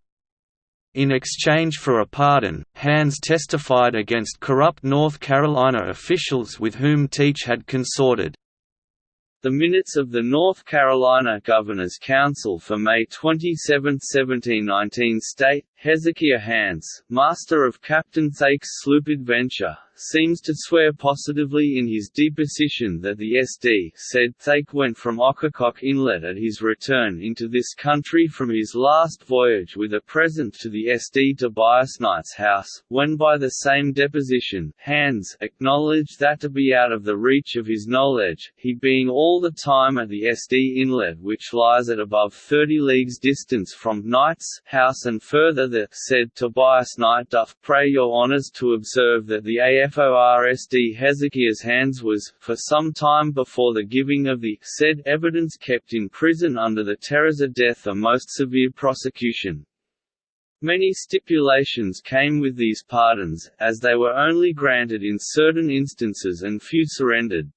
in exchange for a pardon, Hands testified against corrupt North Carolina officials with whom Teach had consorted. The minutes of the North Carolina Governor's Council for May 27, 1719 state, Hezekiah Hands, master of Captain Thake's sloop Adventure, seems to swear positively in his deposition that the SD said Thake went from Ocracoke Inlet at his return into this country from his last voyage with a present to the SD Tobias Knight's house, when by the same deposition, Hands acknowledged that to be out of the reach of his knowledge, he being all the time at the SD Inlet which lies at above 30 leagues distance from Knight's house and further that, said Tobias Knight doth pray your honours to observe that the AFORSD Hezekiah's hands was, for some time before the giving of the said evidence kept in prison under the of death a most severe prosecution. Many stipulations came with these pardons, as they were only granted in certain instances and few surrendered.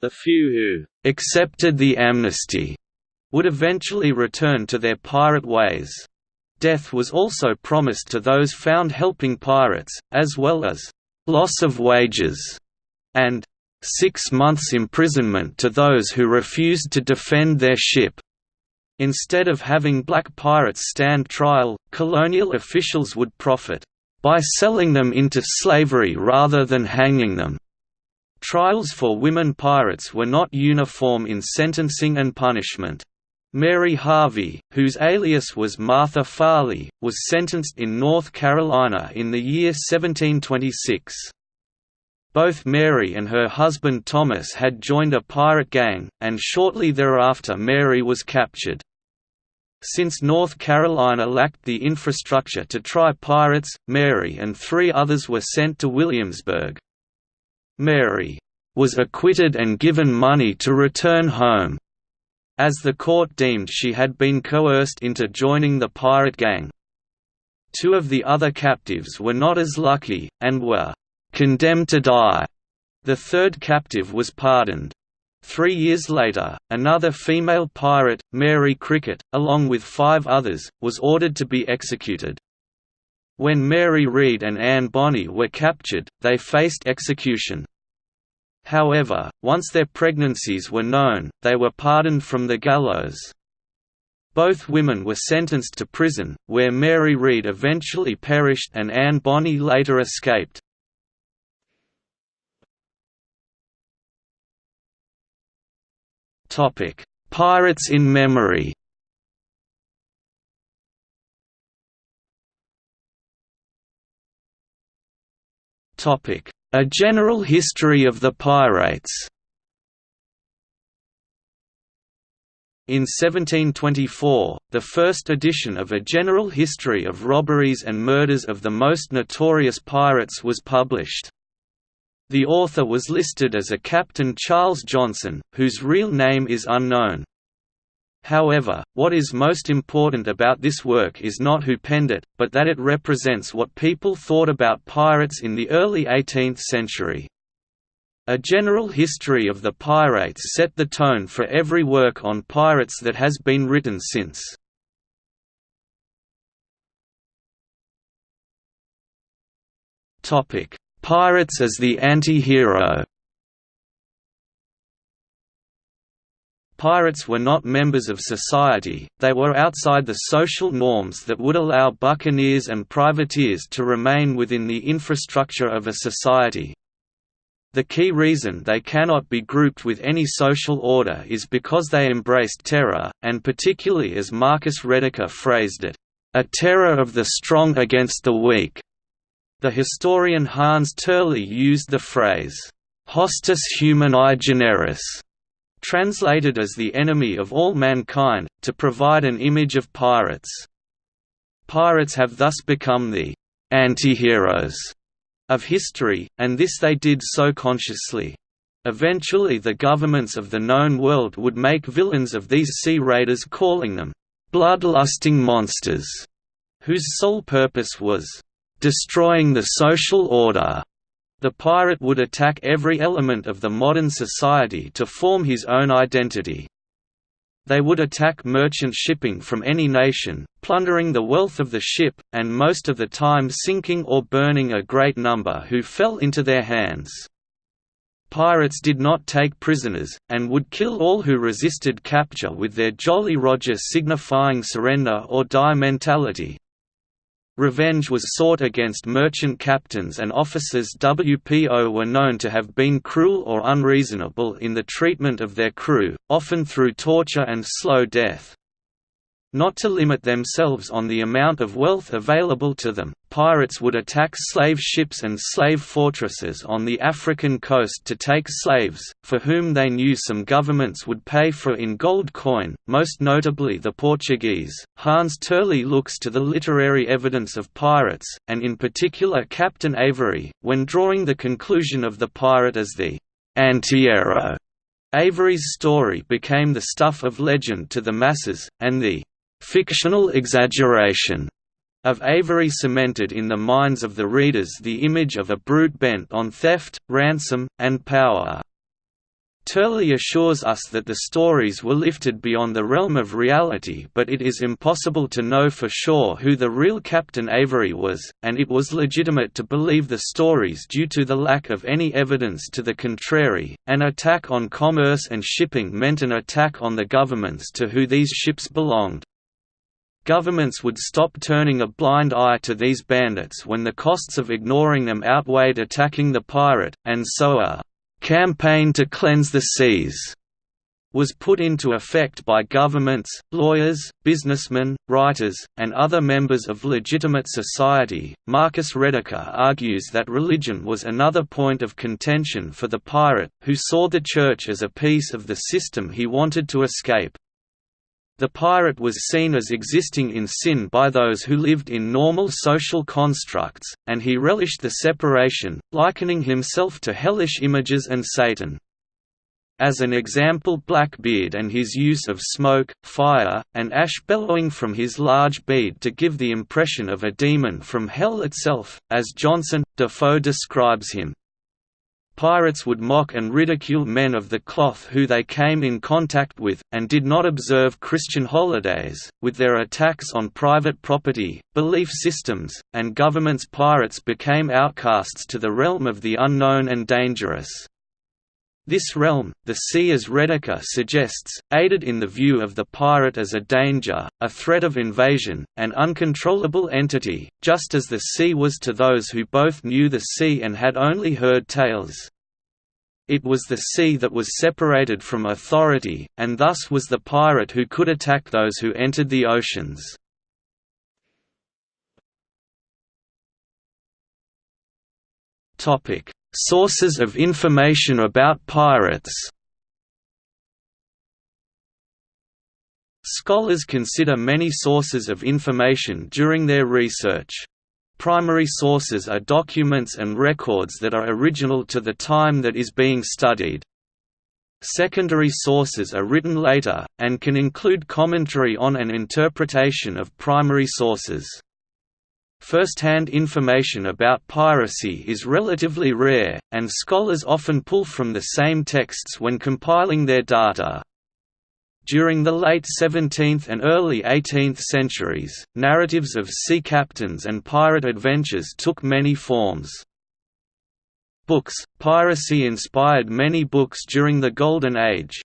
The few who accepted the amnesty would eventually return to their pirate ways. Death was also promised to those found helping pirates, as well as loss of wages, and six months imprisonment to those who refused to defend their ship. Instead of having black pirates stand trial, colonial officials would profit by selling them into slavery rather than hanging them. Trials for women pirates were not uniform in sentencing and punishment. Mary Harvey, whose alias was Martha Farley, was sentenced in North Carolina in the year 1726. Both Mary and her husband Thomas had joined a pirate gang, and shortly thereafter Mary was captured. Since North Carolina lacked the infrastructure to try pirates, Mary and three others were sent to Williamsburg. Mary was acquitted and given money to return home, as the court deemed she had been coerced into joining the pirate gang. Two of the other captives were not as lucky, and were condemned to die. The third captive was pardoned. Three years later, another female pirate, Mary Cricket, along with five others, was ordered to be executed. When Mary Read and Anne Bonny were captured, they faced execution. However, once their pregnancies were known, they were pardoned from the gallows. Both women were sentenced to prison, where Mary Read eventually perished and Anne Bonny later escaped. Pirates in memory A General History of the Pirates In 1724, the first edition of A General History of Robberies and Murders of the Most Notorious Pirates was published. The author was listed as a Captain Charles Johnson, whose real name is unknown. However, what is most important about this work is not who penned it, but that it represents what people thought about pirates in the early 18th century. A general history of the pirates set the tone for every work on pirates that has been written since. Pirates as the anti-hero Pirates were not members of society, they were outside the social norms that would allow buccaneers and privateers to remain within the infrastructure of a society. The key reason they cannot be grouped with any social order is because they embraced terror, and particularly as Marcus Rediker phrased it, "...a terror of the strong against the weak." The historian Hans Turley used the phrase, hostis humani generis, translated as the enemy of all mankind, to provide an image of pirates. Pirates have thus become the anti-heroes of history, and this they did so consciously. Eventually the governments of the known world would make villains of these sea raiders calling them bloodlusting monsters, whose sole purpose was destroying the social order. The pirate would attack every element of the modern society to form his own identity. They would attack merchant shipping from any nation, plundering the wealth of the ship, and most of the time sinking or burning a great number who fell into their hands. Pirates did not take prisoners, and would kill all who resisted capture with their Jolly Roger signifying surrender or die mentality. Revenge was sought against merchant captains and officers WPO were known to have been cruel or unreasonable in the treatment of their crew, often through torture and slow death. Not to limit themselves on the amount of wealth available to them, pirates would attack slave ships and slave fortresses on the African coast to take slaves, for whom they knew some governments would pay for in gold coin, most notably the Portuguese. Hans Turley looks to the literary evidence of pirates, and in particular Captain Avery, when drawing the conclusion of the pirate as the anti-hero. Avery's story became the stuff of legend to the masses, and the fictional exaggeration of Avery cemented in the minds of the readers the image of a brute bent on theft, ransom, and power. Turley assures us that the stories were lifted beyond the realm of reality but it is impossible to know for sure who the real Captain Avery was, and it was legitimate to believe the stories due to the lack of any evidence to the contrary. An attack on commerce and shipping meant an attack on the governments to who these ships belonged. Governments would stop turning a blind eye to these bandits when the costs of ignoring them outweighed attacking the pirate, and so a campaign to cleanse the seas was put into effect by governments, lawyers, businessmen, writers, and other members of legitimate society. Marcus Rediker argues that religion was another point of contention for the pirate, who saw the Church as a piece of the system he wanted to escape. The pirate was seen as existing in sin by those who lived in normal social constructs, and he relished the separation, likening himself to hellish images and Satan. As an example Blackbeard and his use of smoke, fire, and ash bellowing from his large bead to give the impression of a demon from hell itself, as Johnson, Defoe describes him. Pirates would mock and ridicule men of the cloth who they came in contact with, and did not observe Christian holidays. With their attacks on private property, belief systems, and governments, pirates became outcasts to the realm of the unknown and dangerous. This realm, the sea as Rediker suggests, aided in the view of the pirate as a danger, a threat of invasion, an uncontrollable entity, just as the sea was to those who both knew the sea and had only heard tales. It was the sea that was separated from authority, and thus was the pirate who could attack those who entered the oceans. Topic: Sources of information about pirates Scholars consider many sources of information during their research. Primary sources are documents and records that are original to the time that is being studied. Secondary sources are written later, and can include commentary on an interpretation of primary sources. First-hand information about piracy is relatively rare, and scholars often pull from the same texts when compiling their data. During the late 17th and early 18th centuries, narratives of sea captains and pirate adventures took many forms. Books Piracy inspired many books during the Golden Age,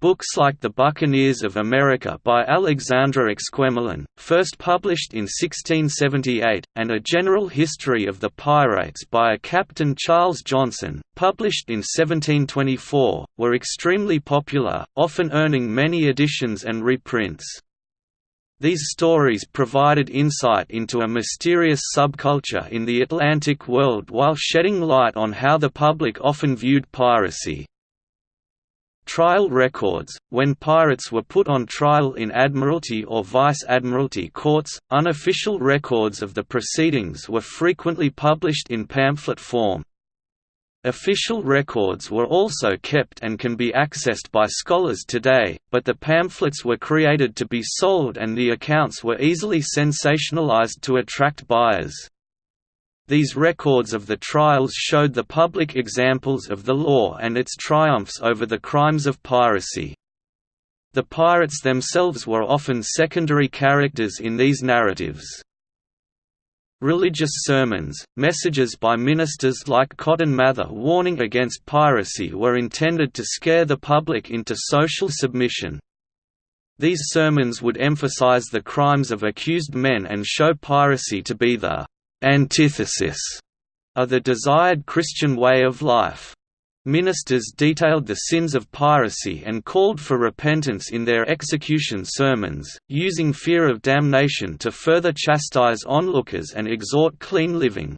Books like The Buccaneers of America by Alexandre Exquemelin, first published in 1678, and A General History of the Pirates by a Captain Charles Johnson, published in 1724, were extremely popular, often earning many editions and reprints. These stories provided insight into a mysterious subculture in the Atlantic world while shedding light on how the public often viewed piracy. Trial records, when pirates were put on trial in Admiralty or Vice-Admiralty courts, unofficial records of the proceedings were frequently published in pamphlet form. Official records were also kept and can be accessed by scholars today, but the pamphlets were created to be sold and the accounts were easily sensationalized to attract buyers. These records of the trials showed the public examples of the law and its triumphs over the crimes of piracy. The pirates themselves were often secondary characters in these narratives. Religious sermons, messages by ministers like Cotton Mather warning against piracy were intended to scare the public into social submission. These sermons would emphasize the crimes of accused men and show piracy to be the antithesis of the desired Christian way of life. Ministers detailed the sins of piracy and called for repentance in their execution sermons, using fear of damnation to further chastise onlookers and exhort clean living.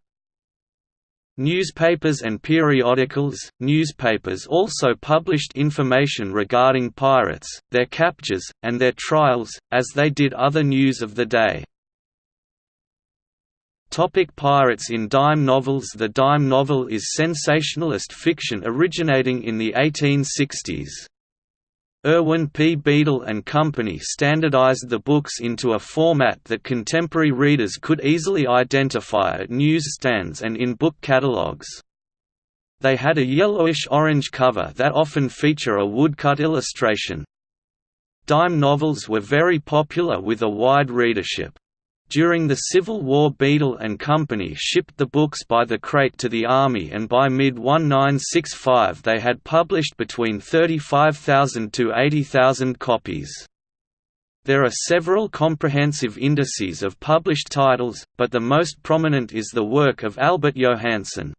Newspapers and periodicals Newspapers also published information regarding pirates, their captures, and their trials, as they did other news of the day. Topic pirates in dime novels The dime novel is sensationalist fiction originating in the 1860s. Irwin P. Beadle and Company standardized the books into a format that contemporary readers could easily identify at newsstands and in book catalogs. They had a yellowish-orange cover that often feature a woodcut illustration. Dime novels were very popular with a wide readership. During the Civil War Beadle and Company shipped the books by the crate to the Army and by mid-1965 they had published between 35,000 to 80,000 copies. There are several comprehensive indices of published titles, but the most prominent is the work of Albert Johannsen.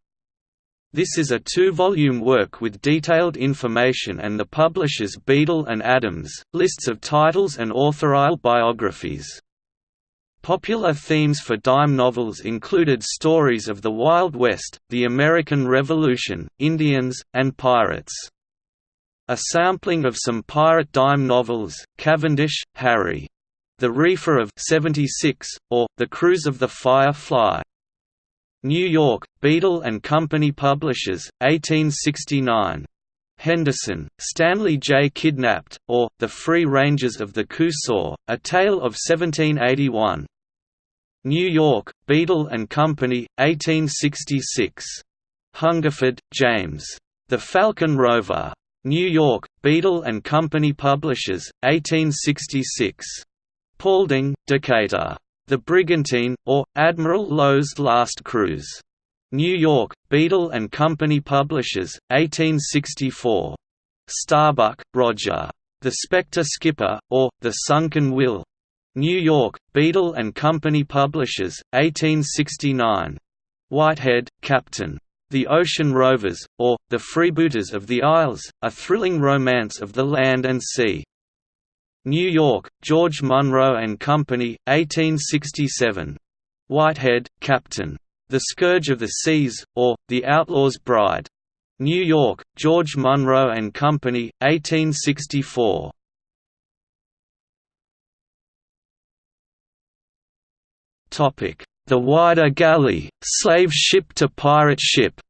This is a two-volume work with detailed information and the publishers Beadle and Adams, lists of titles and authorial biographies. Popular themes for dime novels included stories of the Wild West, the American Revolution, Indians, and pirates. A sampling of some pirate dime novels, Cavendish, Harry. The Reefer of 76, or, The Cruise of the Firefly. New York, Beadle and Company Publishers, 1869. Henderson, Stanley J. Kidnapped, or, The Free Rangers of the Coosaw, A Tale of 1781. New York, Beadle and Company, 1866. Hungerford, James. The Falcon Rover. New York, Beadle and Company Publishers, 1866. Paulding, Decatur. The Brigantine, or, Admiral Lowe's Last Cruise. New York, Beadle and Company Publishers, 1864. Starbuck, Roger. The Spectre Skipper, or, The Sunken Will. New York, Beadle and Company Publishers, 1869. Whitehead, Captain. The Ocean Rovers, or, The Freebooters of the Isles, a thrilling romance of the land and sea. New York, George Munroe and Company, 1867. Whitehead, Captain. The Scourge of the Seas, or, The Outlaw's Bride. New York, George Munroe and Company, 1864. The Whydah Galley, slave ship to pirate ship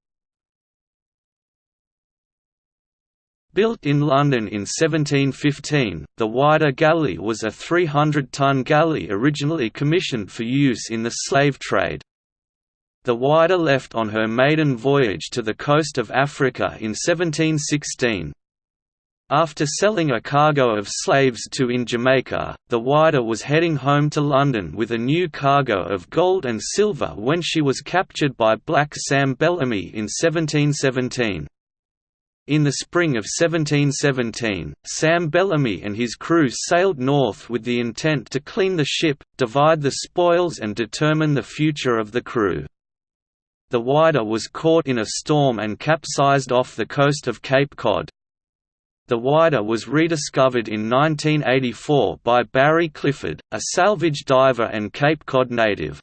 Built in London in 1715, the Whydah Galley was a 300-ton galley originally commissioned for use in the slave trade. The Whydah left on her maiden voyage to the coast of Africa in 1716. After selling a cargo of slaves to in Jamaica, the Whydah was heading home to London with a new cargo of gold and silver when she was captured by Black Sam Bellamy in 1717. In the spring of 1717, Sam Bellamy and his crew sailed north with the intent to clean the ship, divide the spoils and determine the future of the crew. The Whydah was caught in a storm and capsized off the coast of Cape Cod. The Whydah was rediscovered in 1984 by Barry Clifford, a salvage diver and Cape Cod native.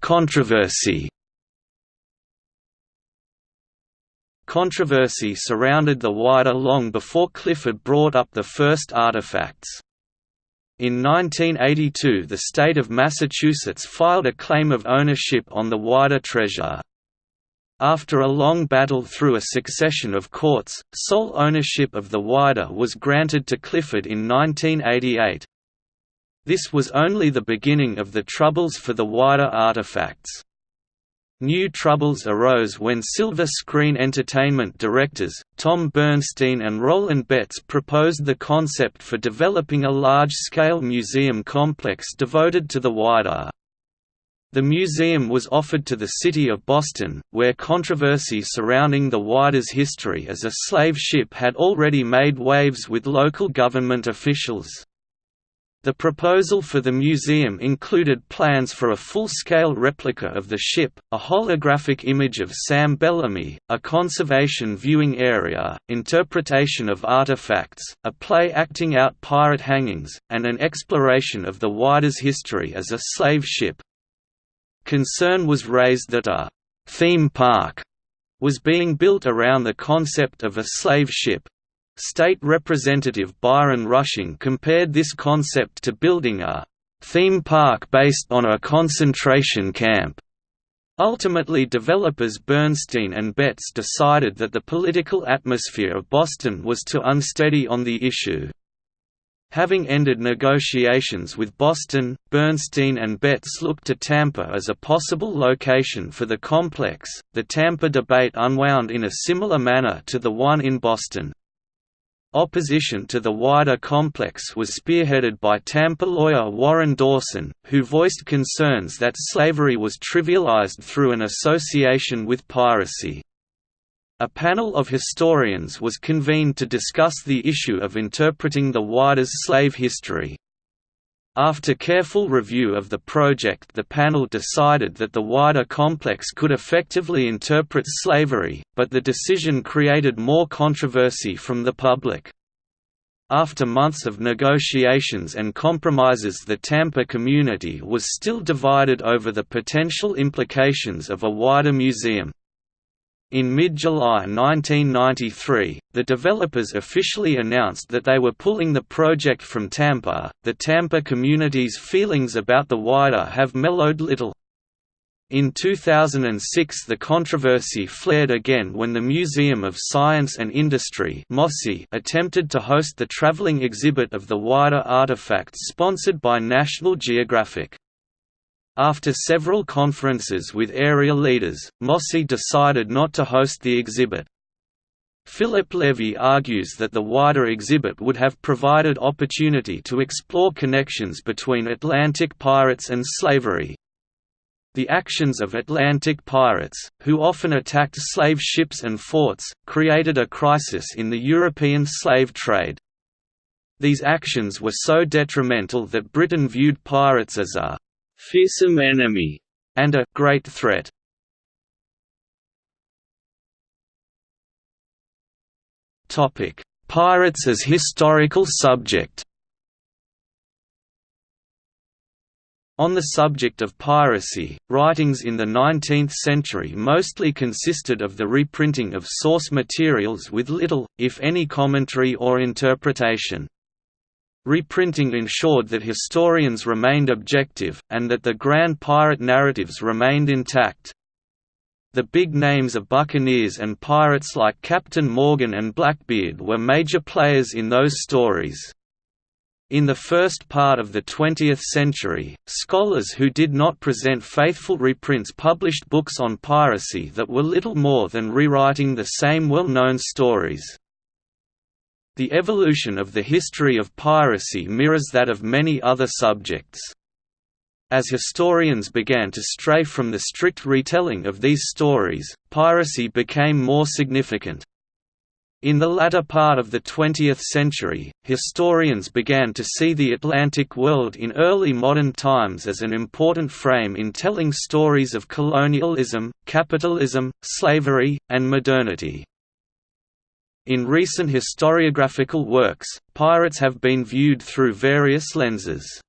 Controversy Controversy surrounded the Whydah long before Clifford brought up the first artifacts. In 1982 the state of Massachusetts filed a claim of ownership on the Whydah treasure. After a long battle through a succession of courts, sole ownership of the Whydah was granted to Clifford in 1988. This was only the beginning of the troubles for the Whydah artifacts. New troubles arose when Silver Screen Entertainment directors, Tom Bernstein and Roland Betts proposed the concept for developing a large-scale museum complex devoted to the Whydah. The museum was offered to the city of Boston, where controversy surrounding the Whydah's history as a slave ship had already made waves with local government officials. The proposal for the museum included plans for a full-scale replica of the ship, a holographic image of Sam Bellamy, a conservation viewing area, interpretation of artifacts, a play acting out pirate hangings, and an exploration of the Whydah's history as a slave ship. Concern was raised that a «theme park» was being built around the concept of a slave ship, State Representative Byron Rushing compared this concept to building a «theme park based on a concentration camp». Ultimately developers Bernstein and Betts decided that the political atmosphere of Boston was too unsteady on the issue. Having ended negotiations with Boston, Bernstein and Betts looked to Tampa as a possible location for the complex. The Tampa debate unwound in a similar manner to the one in Boston. Opposition to the Whydah complex was spearheaded by Tampa lawyer Warren Dawson, who voiced concerns that slavery was trivialized through an association with piracy. A panel of historians was convened to discuss the issue of interpreting the Whydah's slave history. After careful review of the project the panel decided that the Whydah complex could effectively interpret slavery, but the decision created more controversy from the public. After months of negotiations and compromises the Tampa community was still divided over the potential implications of a Whydah museum. In mid-July 1993, the developers officially announced that they were pulling the project from Tampa. The Tampa community's feelings about the Whydah have mellowed little. In 2006 the controversy flared again when the Museum of Science and Industry attempted to host the traveling exhibit of the Whydah artifacts sponsored by National Geographic. After several conferences with area leaders, MOSI decided not to host the exhibit. Philip Levy argues that the Whydah exhibit would have provided opportunity to explore connections between Atlantic pirates and slavery. The actions of Atlantic pirates, who often attacked slave ships and forts, created a crisis in the European slave trade. These actions were so detrimental that Britain viewed pirates as a fearsome enemy, and a great threat. Topic: Pirates as historical subject. On the subject of piracy, writings in the 19th century mostly consisted of the reprinting of source materials with little, if any commentary or interpretation. Reprinting ensured that historians remained objective, and that the grand pirate narratives remained intact. The big names of buccaneers and pirates like Captain Morgan and Blackbeard were major players in those stories. In the first part of the 20th century, scholars who did not present faithful reprints published books on piracy that were little more than rewriting the same well-known stories. The evolution of the history of piracy mirrors that of many other subjects. As historians began to stray from the strict retelling of these stories, piracy became more significant. In the latter part of the 20th century, historians began to see the Atlantic world in early modern times as an important frame in telling stories of colonialism, capitalism, slavery, and modernity. In recent historiographical works, pirates have been viewed through various lenses.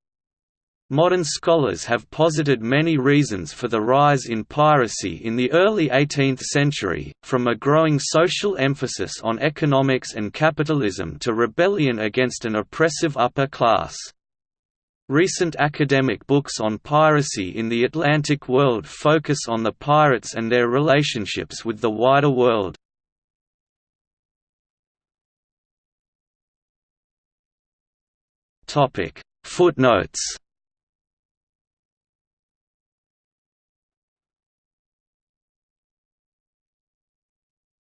Modern scholars have posited many reasons for the rise in piracy in the early 18th century, from a growing social emphasis on economics and capitalism to rebellion against an oppressive upper class. Recent academic books on piracy in the Atlantic world focus on the pirates and their relationships with the wider world. Topic Footnotes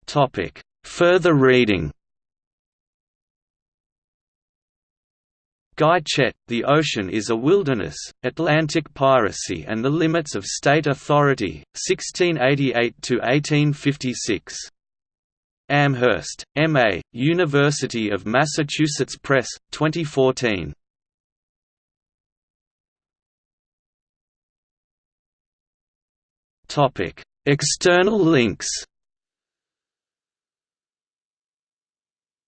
Topic Further reading Guy Chet, The Ocean is a Wilderness, Atlantic Piracy and the Limits of State Authority, 1688–1856. Amherst, M.A., University of Massachusetts Press, 2014. External links.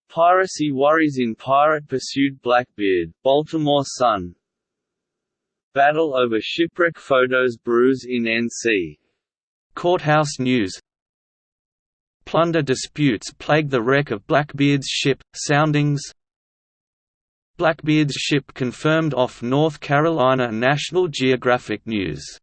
Piracy worries in Pirate Pursuit Blackbeard, Baltimore Sun Battle over shipwreck photos brews in NC. Courthouse News Plunder disputes plague the wreck of Blackbeard's ship, soundings Blackbeard's ship confirmed off North Carolina National Geographic News